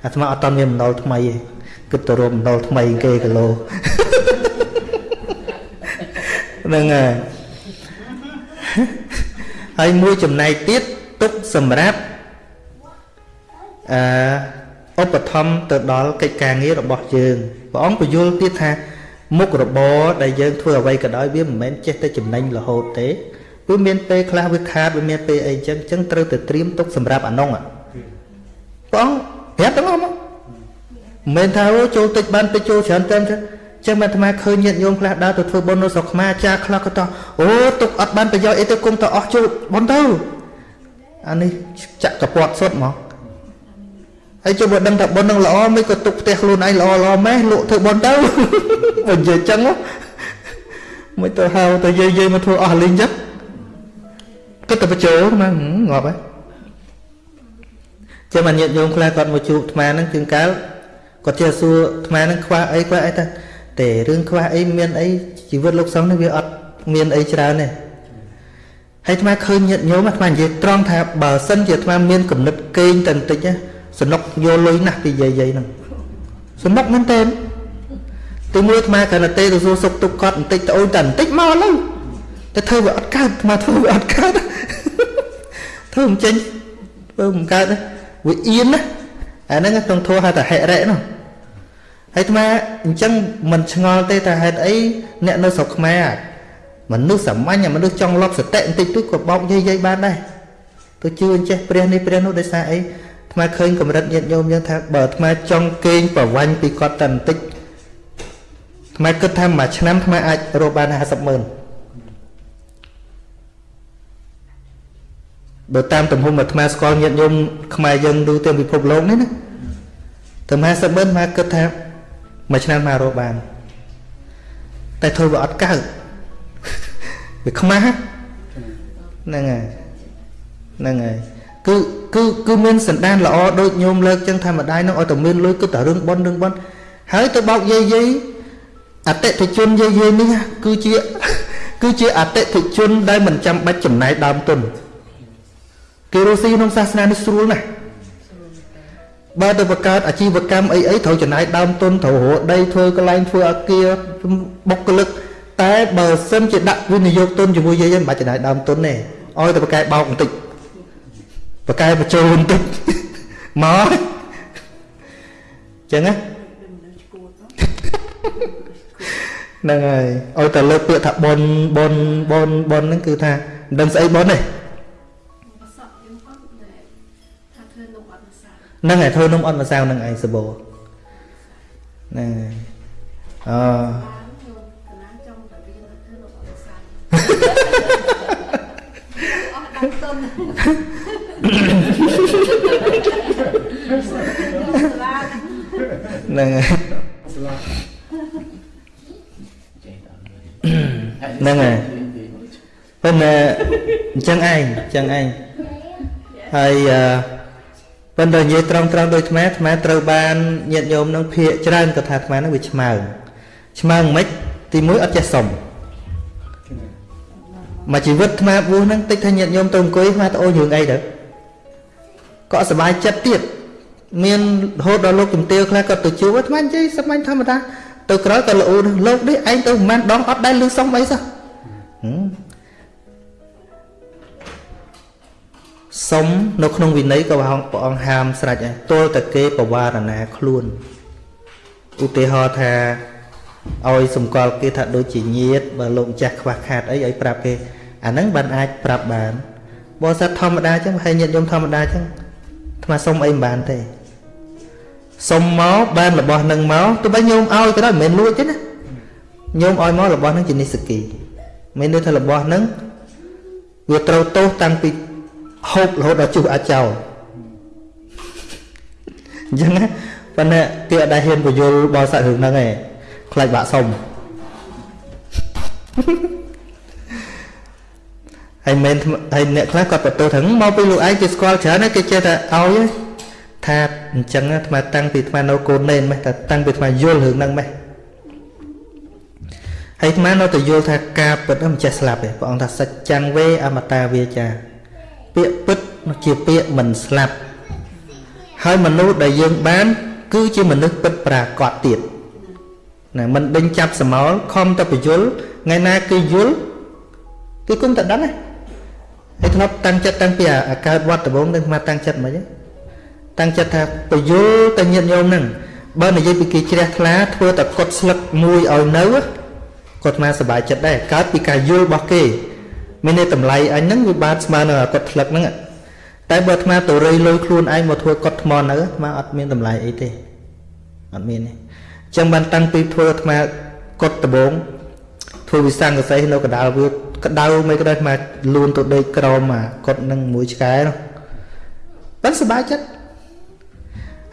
អាត្មាអត់តមានបំណុលថ្មីទេគិតទៅរកបំណុលថ្មីគេគីឡូហ្នឹងហើយហើយមួយចំណែកទៀតទុកសម្រាប់អឺ ឧបត្ថម្ភទៅដល់កិច្ចការងាររបស់យើងព្រះអង្គបញ្យល់ទៀតថាមុខរបរដែលយើងធ្វើអ្វីក៏ដោយវាមិនមែនចេះតែចំណេញរហូតទេវាមានពេលខ្លះវាខាតវាមានពេលអីចឹងចឹងត្រូវតែត្រៀមទុកសម្រាប់អានោះព្រះអង្គប្រាប់ទាំងអស់មកមិនមែនថាអូចូលតិចបានតិចចូលច្រើនតែចឹងចឹងអាត្មាឃើញញាតិញោមខ្លះដើរទៅធ្វើបុណ្យនៅស្រុកខ្មែរចាខ្លះក៏តោះអូទុកអត់បានប្រយោជន៍អីទៅគុំទៅអស់ចូលបុណ្យទៅអានេះចាក់កពាត់សុទ្ធមក ហើយជុំបើដឹងថាបុណ្យនឹងល្អមិនក៏ទុកផ្ទះខ្លួនឯងល្អល្អម៉េះលក់ធ្វើបុណ្យទៅបើនិយាយចឹងមិនទៅហៅទៅយាយយាយមកធ្វើអស់លីងចឹងគិតតែបញ្ចូលមកងាប់ហើយចាំអាញាតិញោមខ្លះគាត់មកជួបអាត្មាហ្នឹងជាងកាលគាត់ចេះសួរអាត្មាហ្នឹងខ្វះអីខ្វះអីថាតែរឿងខ្វះអីមានអីជីវិតលោកសង្ឃនេះវាអត់មានអីច្រើនទេហើយអាត្មាឃើញញាតិញោមអាត្មានិយាយត្រង់ថាបើសិនជាអាត្មាមានគំនិតកេងតែបន្តិចណា សនុកយកលុយណាស់ពីយាយយាយហ្នឹងសនុកមែនតើទីមួយអាត្មាគ្រាន់តែទេទៅសួរសុខទុក្ខគាត់បន្តិចទៅអូនតែបន្តិចមកឡើយតែធ្វើវាអត់កើតអាត្មាធ្វើវាអត់កើតធ្វើមិនចេញធ្វើមិនកើតវាអៀនណាអាហ្នឹងក្នុងធัวហៅថាហិរិនោះហើយអាត្មាអញ្ចឹងមិនឆ្ងល់ទេថាហេតុអីអ្នកនៅស្រុកខ្មែរមនុស្សសាមញ្ញមនុស្សចង់លប់សតិបន្តិចទៅក៏បោកយាយយាយបានដែរទៅជឿអញ្ចេះព្រះនេះព្រះនោះដោយសារអី អាត្មាឃើញកម្រិតញាតិញោមយ៉ាងថាបើអាត្មាចង់កេងប្រវាញ់ពីគាត់តែបន្តិចអាត្មាគិតថាមួយឆ្នាំអាត្មាអាចរកបាន50ម៉ឺនបើតាមទំហំអាត្មាស្គាល់ញាតិញោមខ្មែរយើងទូទាំងពិភពលោកនេះណាតែ50ម៉ឺនអាត្មាគិតថាមួយឆ្នាំមករកបានតែធ្វើវាអត់កើតវាខ្មាស់ហ្នឹងហើយហ្នឹងហើយ គឺគឺគឺមានសន្តានល្អដូចញោមលើកចឹងថាម្ដាយនឹងឲ្យតែមានលុយគឺតែរឿងប៉ុនរឿងប៉ុនហើយទៅបោកយាយយាយអតិថិជនយាយយាយនេះគឺជាគឺជាអតិថិជនដែលមិនចាំបាច់ចំណាយដើមទុនគេរស់ស៊ីក្នុងសាសនានេះស្រួលណាស់បើទៅបង្កើតអាជីវកម្មអីអីត្រូវចំណាយដើមទុនត្រូវរកដីធ្វើកន្លែងធ្វើអាគារបុគ្គលិកតែបើសិនជាដាក់វិនិយោគទុនជាមួយយាយមិនបាច់ចំណាយដើមទុនទេឲ្យតែបកកែបោកបន្តិច បកកែបញ្ចូលបន្តិចមកចឹងណាហ្នឹងហើយឲ្យតែលើកពាក្យថាបនបនបនបនហ្នឹងគឺថាមិនដឹងស្អីបនទេប្រសពយើងអត់ដែលថាធ្វើនំអត់ម្សៅហ្នឹងហើយធ្វើនំអត់ម្សៅហ្នឹងឯងសបោហ្នឹងហើយអឺ បានខ្ញុំកណាចង់តែរៀនធ្វើនំអត់ម្សៅអស់ដល់ទុនសាឡាដហ្នឹងហើយហ្នឹងហើយប៉ុន្តែអញ្ចឹងឯងអញ្ចឹងឯងហើយអឺប៉ុន្តែនិយាយត្រង់ត្រង់ដូចអាត្មាអាត្មាត្រូវបានញាតិញោមនឹងភាកច្រើនក៏ថាអាត្មានឹងវាឆ្មើងឆ្មើងមិនទីមួយអត់ចេះសុំមកជីវិតអាត្មាបួសហ្នឹងតិចថាញាតិញោមទៅអង្គុយអាត្មាទៅអូនរឿងអីទៅ ក៏អត់សុបាយចិត្តទៀតមានរហូតដល់លោកជំទាវខ្លះក៏ទៅជួបអាត្មានិយាយសាមញ្ញធម្មតាទៅក្រោយក៏ល្អណាស់លោកនេះឯងទៅមិនមែនដងអត់ដែលលឺសុំអីសោះហឹមសុំនៅក្នុងវិន័យក៏ព្រះអង្គព្រះអង្គហាមស្រេចដែរទល់តែគេបវារណាខ្លួនឧទាហរណ៍ថាឲ្យសម្គាល់គេថាដូចជាញាតបើលោកម្ចាស់ខ្វះខាតអីឲ្យប្រាប់គេអាហ្នឹងបានអាចប្រាប់បានបើសិនធម្មតាអញ្ចឹងហើយញាតញោមធម្មតាអញ្ចឹង ថ្មសុំអីមិនបានទេសុំមកបានរបស់នឹងមកទោះបីញោមឲ្យក៏ដោយមិនមែនលួចទេណាញោមឲ្យមករបស់នឹងជានិស្សគីមានន័យថារបស់នឹងវាត្រូវទោសតាំងពីហូបរហូតដល់ជុះអាចោលអញ្ចឹងណាប៉ុន្តែគេអត់ដែលហ៊ានបញ្យល់បោសាក់រឿងហ្នឹងឯងខ្លាចបាក់សុំ ហើយមិនហើយអ្នកខ្លះគាត់បន្ទោសថាមកពីលោកឯងគេស្គាល់ច្រើនណាស់គេចេះតែឲ្យឯងថាអញ្ចឹងអាត្មាតាំងពីអាត្មានៅកូននេនម៉េះតែតាំងពីអាត្មាយល់រឿងហ្នឹងម៉េះហើយអាត្មានៅតែយល់ថាការពិតហ្នឹងមិនចេះស្លាប់ទេព្រះអង្គថាសច្ចੰវេអមតាវាចា ពាក្យពិតជាពាក្យមិនស្លាប់ហើយមនុស្សដែលយើងបាន គឺជាមនុស្សពិតប្រាកដទៀតណាមិនដេញចាប់សមោលខំតែបញ្យលថ្ងៃណាគេយល់គេគុំតែដឹងណា ហើយធ្លាប់តាំងចិត្តតាំងពីអាកើតវត្តដំបងនឹងមកតាំងចិត្តមិនហ្នឹងតាំងចិត្តថាបញ្យលតែញាតញោមហ្នឹងបើនិយាយពីគេជ្រះថ្លាធ្វើតែកត់ស្លឹកមួយឲ្យនៅគាត់មកសប្បាយចិត្តដែរកើតពីការយល់របស់គេមានន័យតម្លៃអញហ្នឹងវាបានស្មើនឹងកត់ស្លឹកហ្នឹងតែបើអាត្មាទៅរៃលុយខ្លួនឯងមកធ្វើកត់ថ្មនៅអាត្មាអត់មានតម្លៃអីទេអត់មានទេអញ្ចឹងបានតាំងពីធ្វើអាត្មាកត់ដំបងធ្វើវិសង្កសីនៅកដាលវា ក្តៅមិនក្តៅអាត្មាលួនទៅដេកក្រមអាកត់នឹងមួយឆ្កែនោះបានសប្បាយចិត្ត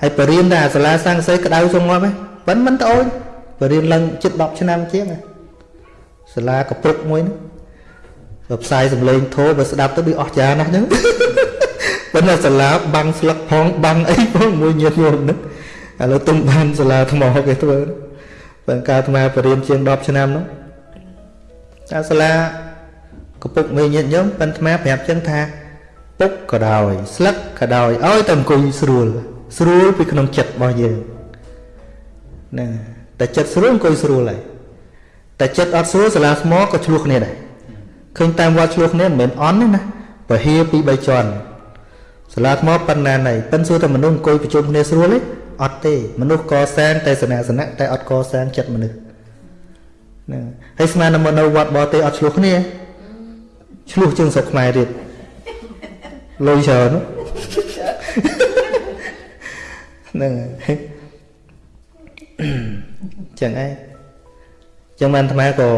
ហើយបរៀនតែអាសាលាសង្កសីក្តៅសងប់ហ៎ប៉ិនមិនត្អូនបរៀនឡើងជិត10ឆ្នាំជាងសាលាកពុកមួយនោះបើផ្សាយសំឡេងធោបើស្ដាប់ទៅដូចអស់ចាណាស់ហ្នឹងប៉ុន្តែសាលាបាំងស្លឹកផងបាំងអីផងមួយញាតញោមហ្នឹងឥឡូវទុំបានសាលាថ្មគេធ្វើបើកាលអាត្មាបរៀនជាង10ឆ្នាំនោះតែសាលា កពុកមួយញាតញោមប៉ុន្តែអាត្មាប្រាប់ចឹងថាពុកក៏ដោយស្លឹកក៏ដោយឲ្យតែអង្គុយស្រួល ស្រួលពីក្នុងចិត្តរបស់យើងហ្នឹងតែចិត្តស្រួលអង្គុយស្រួលហើយតែចិត្តអត់ស្រួលសាលាថ្មក៏ឆ្លោះគ្នាដែរឃើញតាមវត្តឆ្លោះគ្នាមិនមែនអន់ទេណាពហិពី3ជាន់សាលាថ្មប៉ុណ្ណាណៃប៉ិនសួរតែមនុស្សអង្គុយប្រជុំគ្នាស្រួលទេអត់ទេមនុស្សកសាងតែសនៈសនៈតែអត់កសាងចិត្តមនុស្សហ្នឹងហើយស្មានតែមកនៅវត្តបរទេសអត់ឆ្លោះគ្នា ឆ្លោះជាងស្រុកខ្មែរទៀតលុយច្រើនហ្នឹងហើយចឹងឯងចឹងបានអាត្មាក៏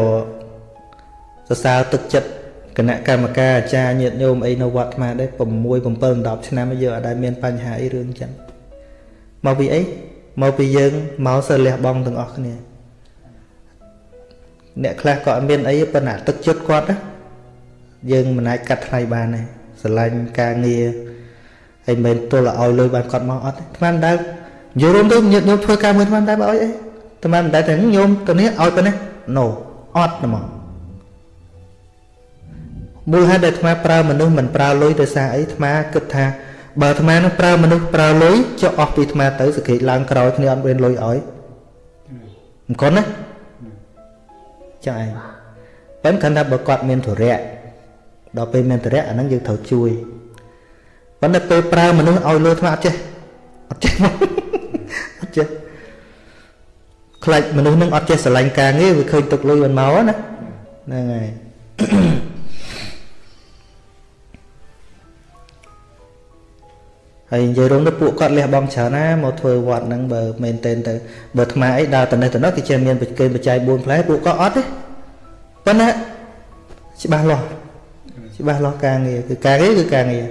សរសើរទឹកចិត្តគណៈកម្មការអាចារ្យញាតិញោមអីនៅវត្តអាត្មាដែរ6 7 10ឆ្នាំយើងអត់ដែលមានបញ្ហាអីរឿងចឹងមកពីអីមកពីយើងមកសិលលះបងទាំងអស់គ្នាអ្នកខ្លះក៏អត់មានអីប៉ុន្តែទឹកចិត្តគាត់ណា យើងមិនអាចកាត់ថ្លៃបានទេស្រឡាញ់ការងារហើយមិនទល់ឲ្យលុយបានគាត់មកអត់ទេអាត្មាមិនដែលនិយាយរួមទៅញាតិញោមធ្វើការមួយអាត្មាមិនដែលមកឲ្យអីអាត្មាមិនដែលថាញោមទៅនេះឲ្យប៉ុណ្ណេះ no អត់ហ្មងមូលហេតុដែលអាត្មាប្រើមនុស្សមិនប្រើលុយដោយសារអីអាត្មាគិតថាបើអាត្មានឹងប្រើមនុស្សប្រើលុយចុះអស់ពីអាត្មាទៅសក្តិឡើងក្រោយគ្នាអត់មានលុយឲ្យមិនកន់ណាចាឯងប៉ុន្តែថាបើគាត់មានធរៈ ដល់ពេលមានធរៈអាហ្នឹងយើងត្រូវជួយប៉ុន្តែពេលប្រើមនុស្សឲ្យលុយអាត្មាអត់ចេះអត់ចេះអត់ចេះខ្លាចមនុស្សនឹងអត់ចេះស្រឡាញ់ការងារវាឃើញទុកលុយមិនមកណាហ្នឹងហើយហើយនិយាយរួមទៅពួកគាត់លះបង់ច្រើនណាមកធ្វើវត្តហ្នឹងបើមែនតែនទៅបើអាត្មាអីដើរទៅនេះទៅនោះគេចេះមានបច្ចេកបច្ច័យ4ផ្លែពួកគាត់អត់ទេប៉ុន្តែច្បាស់លាស់ ច្បាស់លាស់ការងារគឺការងារគឺការងារ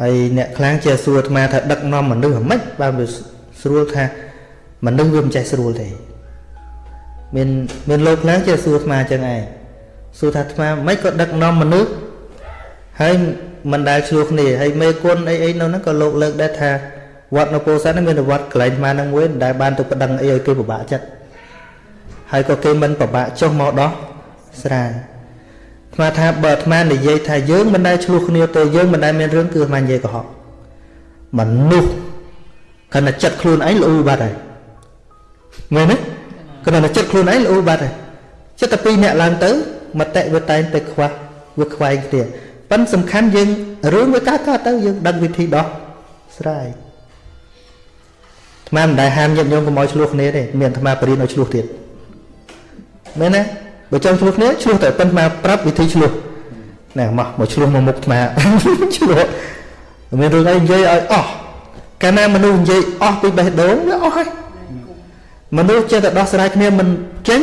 ហើយអ្នកខ្លាំងចេះសួរអាត្មាថាដឹកនាំមនុស្សហ្មិចបើវាស្រួលថាមនុស្សវាមិនចេះស្រួលទេមានមានលោកខ្លាំងចេះសួរអាត្មាចឹងឯងសួរថាអាត្មាមិនក៏ដឹកនាំមនុស្សហើយមិនដែលឆ្លោះគ្នាហើយមេគុណអីអីនៅហ្នឹងក៏លោកលើកដែរថាវត្តនៅពោធិ៍សាត់មានវត្តកន្លែងអាត្មាហ្នឹងមួយដែលបានទៅប្តឹងអីឲ្យគេពិបាកចិត្តហើយក៏គេមិនពិបាកចុះមកដោះ ស្រាយអាត្មាថាបើអាត្មានិយាយថាយើងមិនដែលឆ្លោះគ្នាទេយើងមិនដែលមានរឿងគឺអាត្មានិយាយកុហកមនុស្សគណៈចិត្តខ្លួនឯងល្អូបាត់ហើយមែនទេគណៈចិត្តខ្លួនឯងល្អូបាត់ហើយចិត្តតែពីរអ្នកឡើងទៅមតិវាតែងតែខ្វះវាខ្វែងគ្នាប៉ិនសំខាន់យើងរឿងវាកើតកើតទៅយើងដឹងវិធីដោះស្រាយអាត្មាមិនដែលហាមញាតិញោមកុំឲ្យឆ្លោះគ្នាទេមានអាត្មាបរិញ្ញាឲ្យឆ្លោះទៀតមែនទេ បើចង់ឆ្លោះគ្នាឆ្លោះតែប៉ុន្តែប្រាប់វិធីឆ្លោះណែមកមកឆ្លោះមកមុខអាត្មាឆ្លោះមានរឿងអីនិយាយឲ្យអស់កាលណាមនុស្សនិយាយអស់ពីបេះដូងវាអស់ហើយមនុស្សចេះតែដោះស្រាយគ្នាមិនចេញ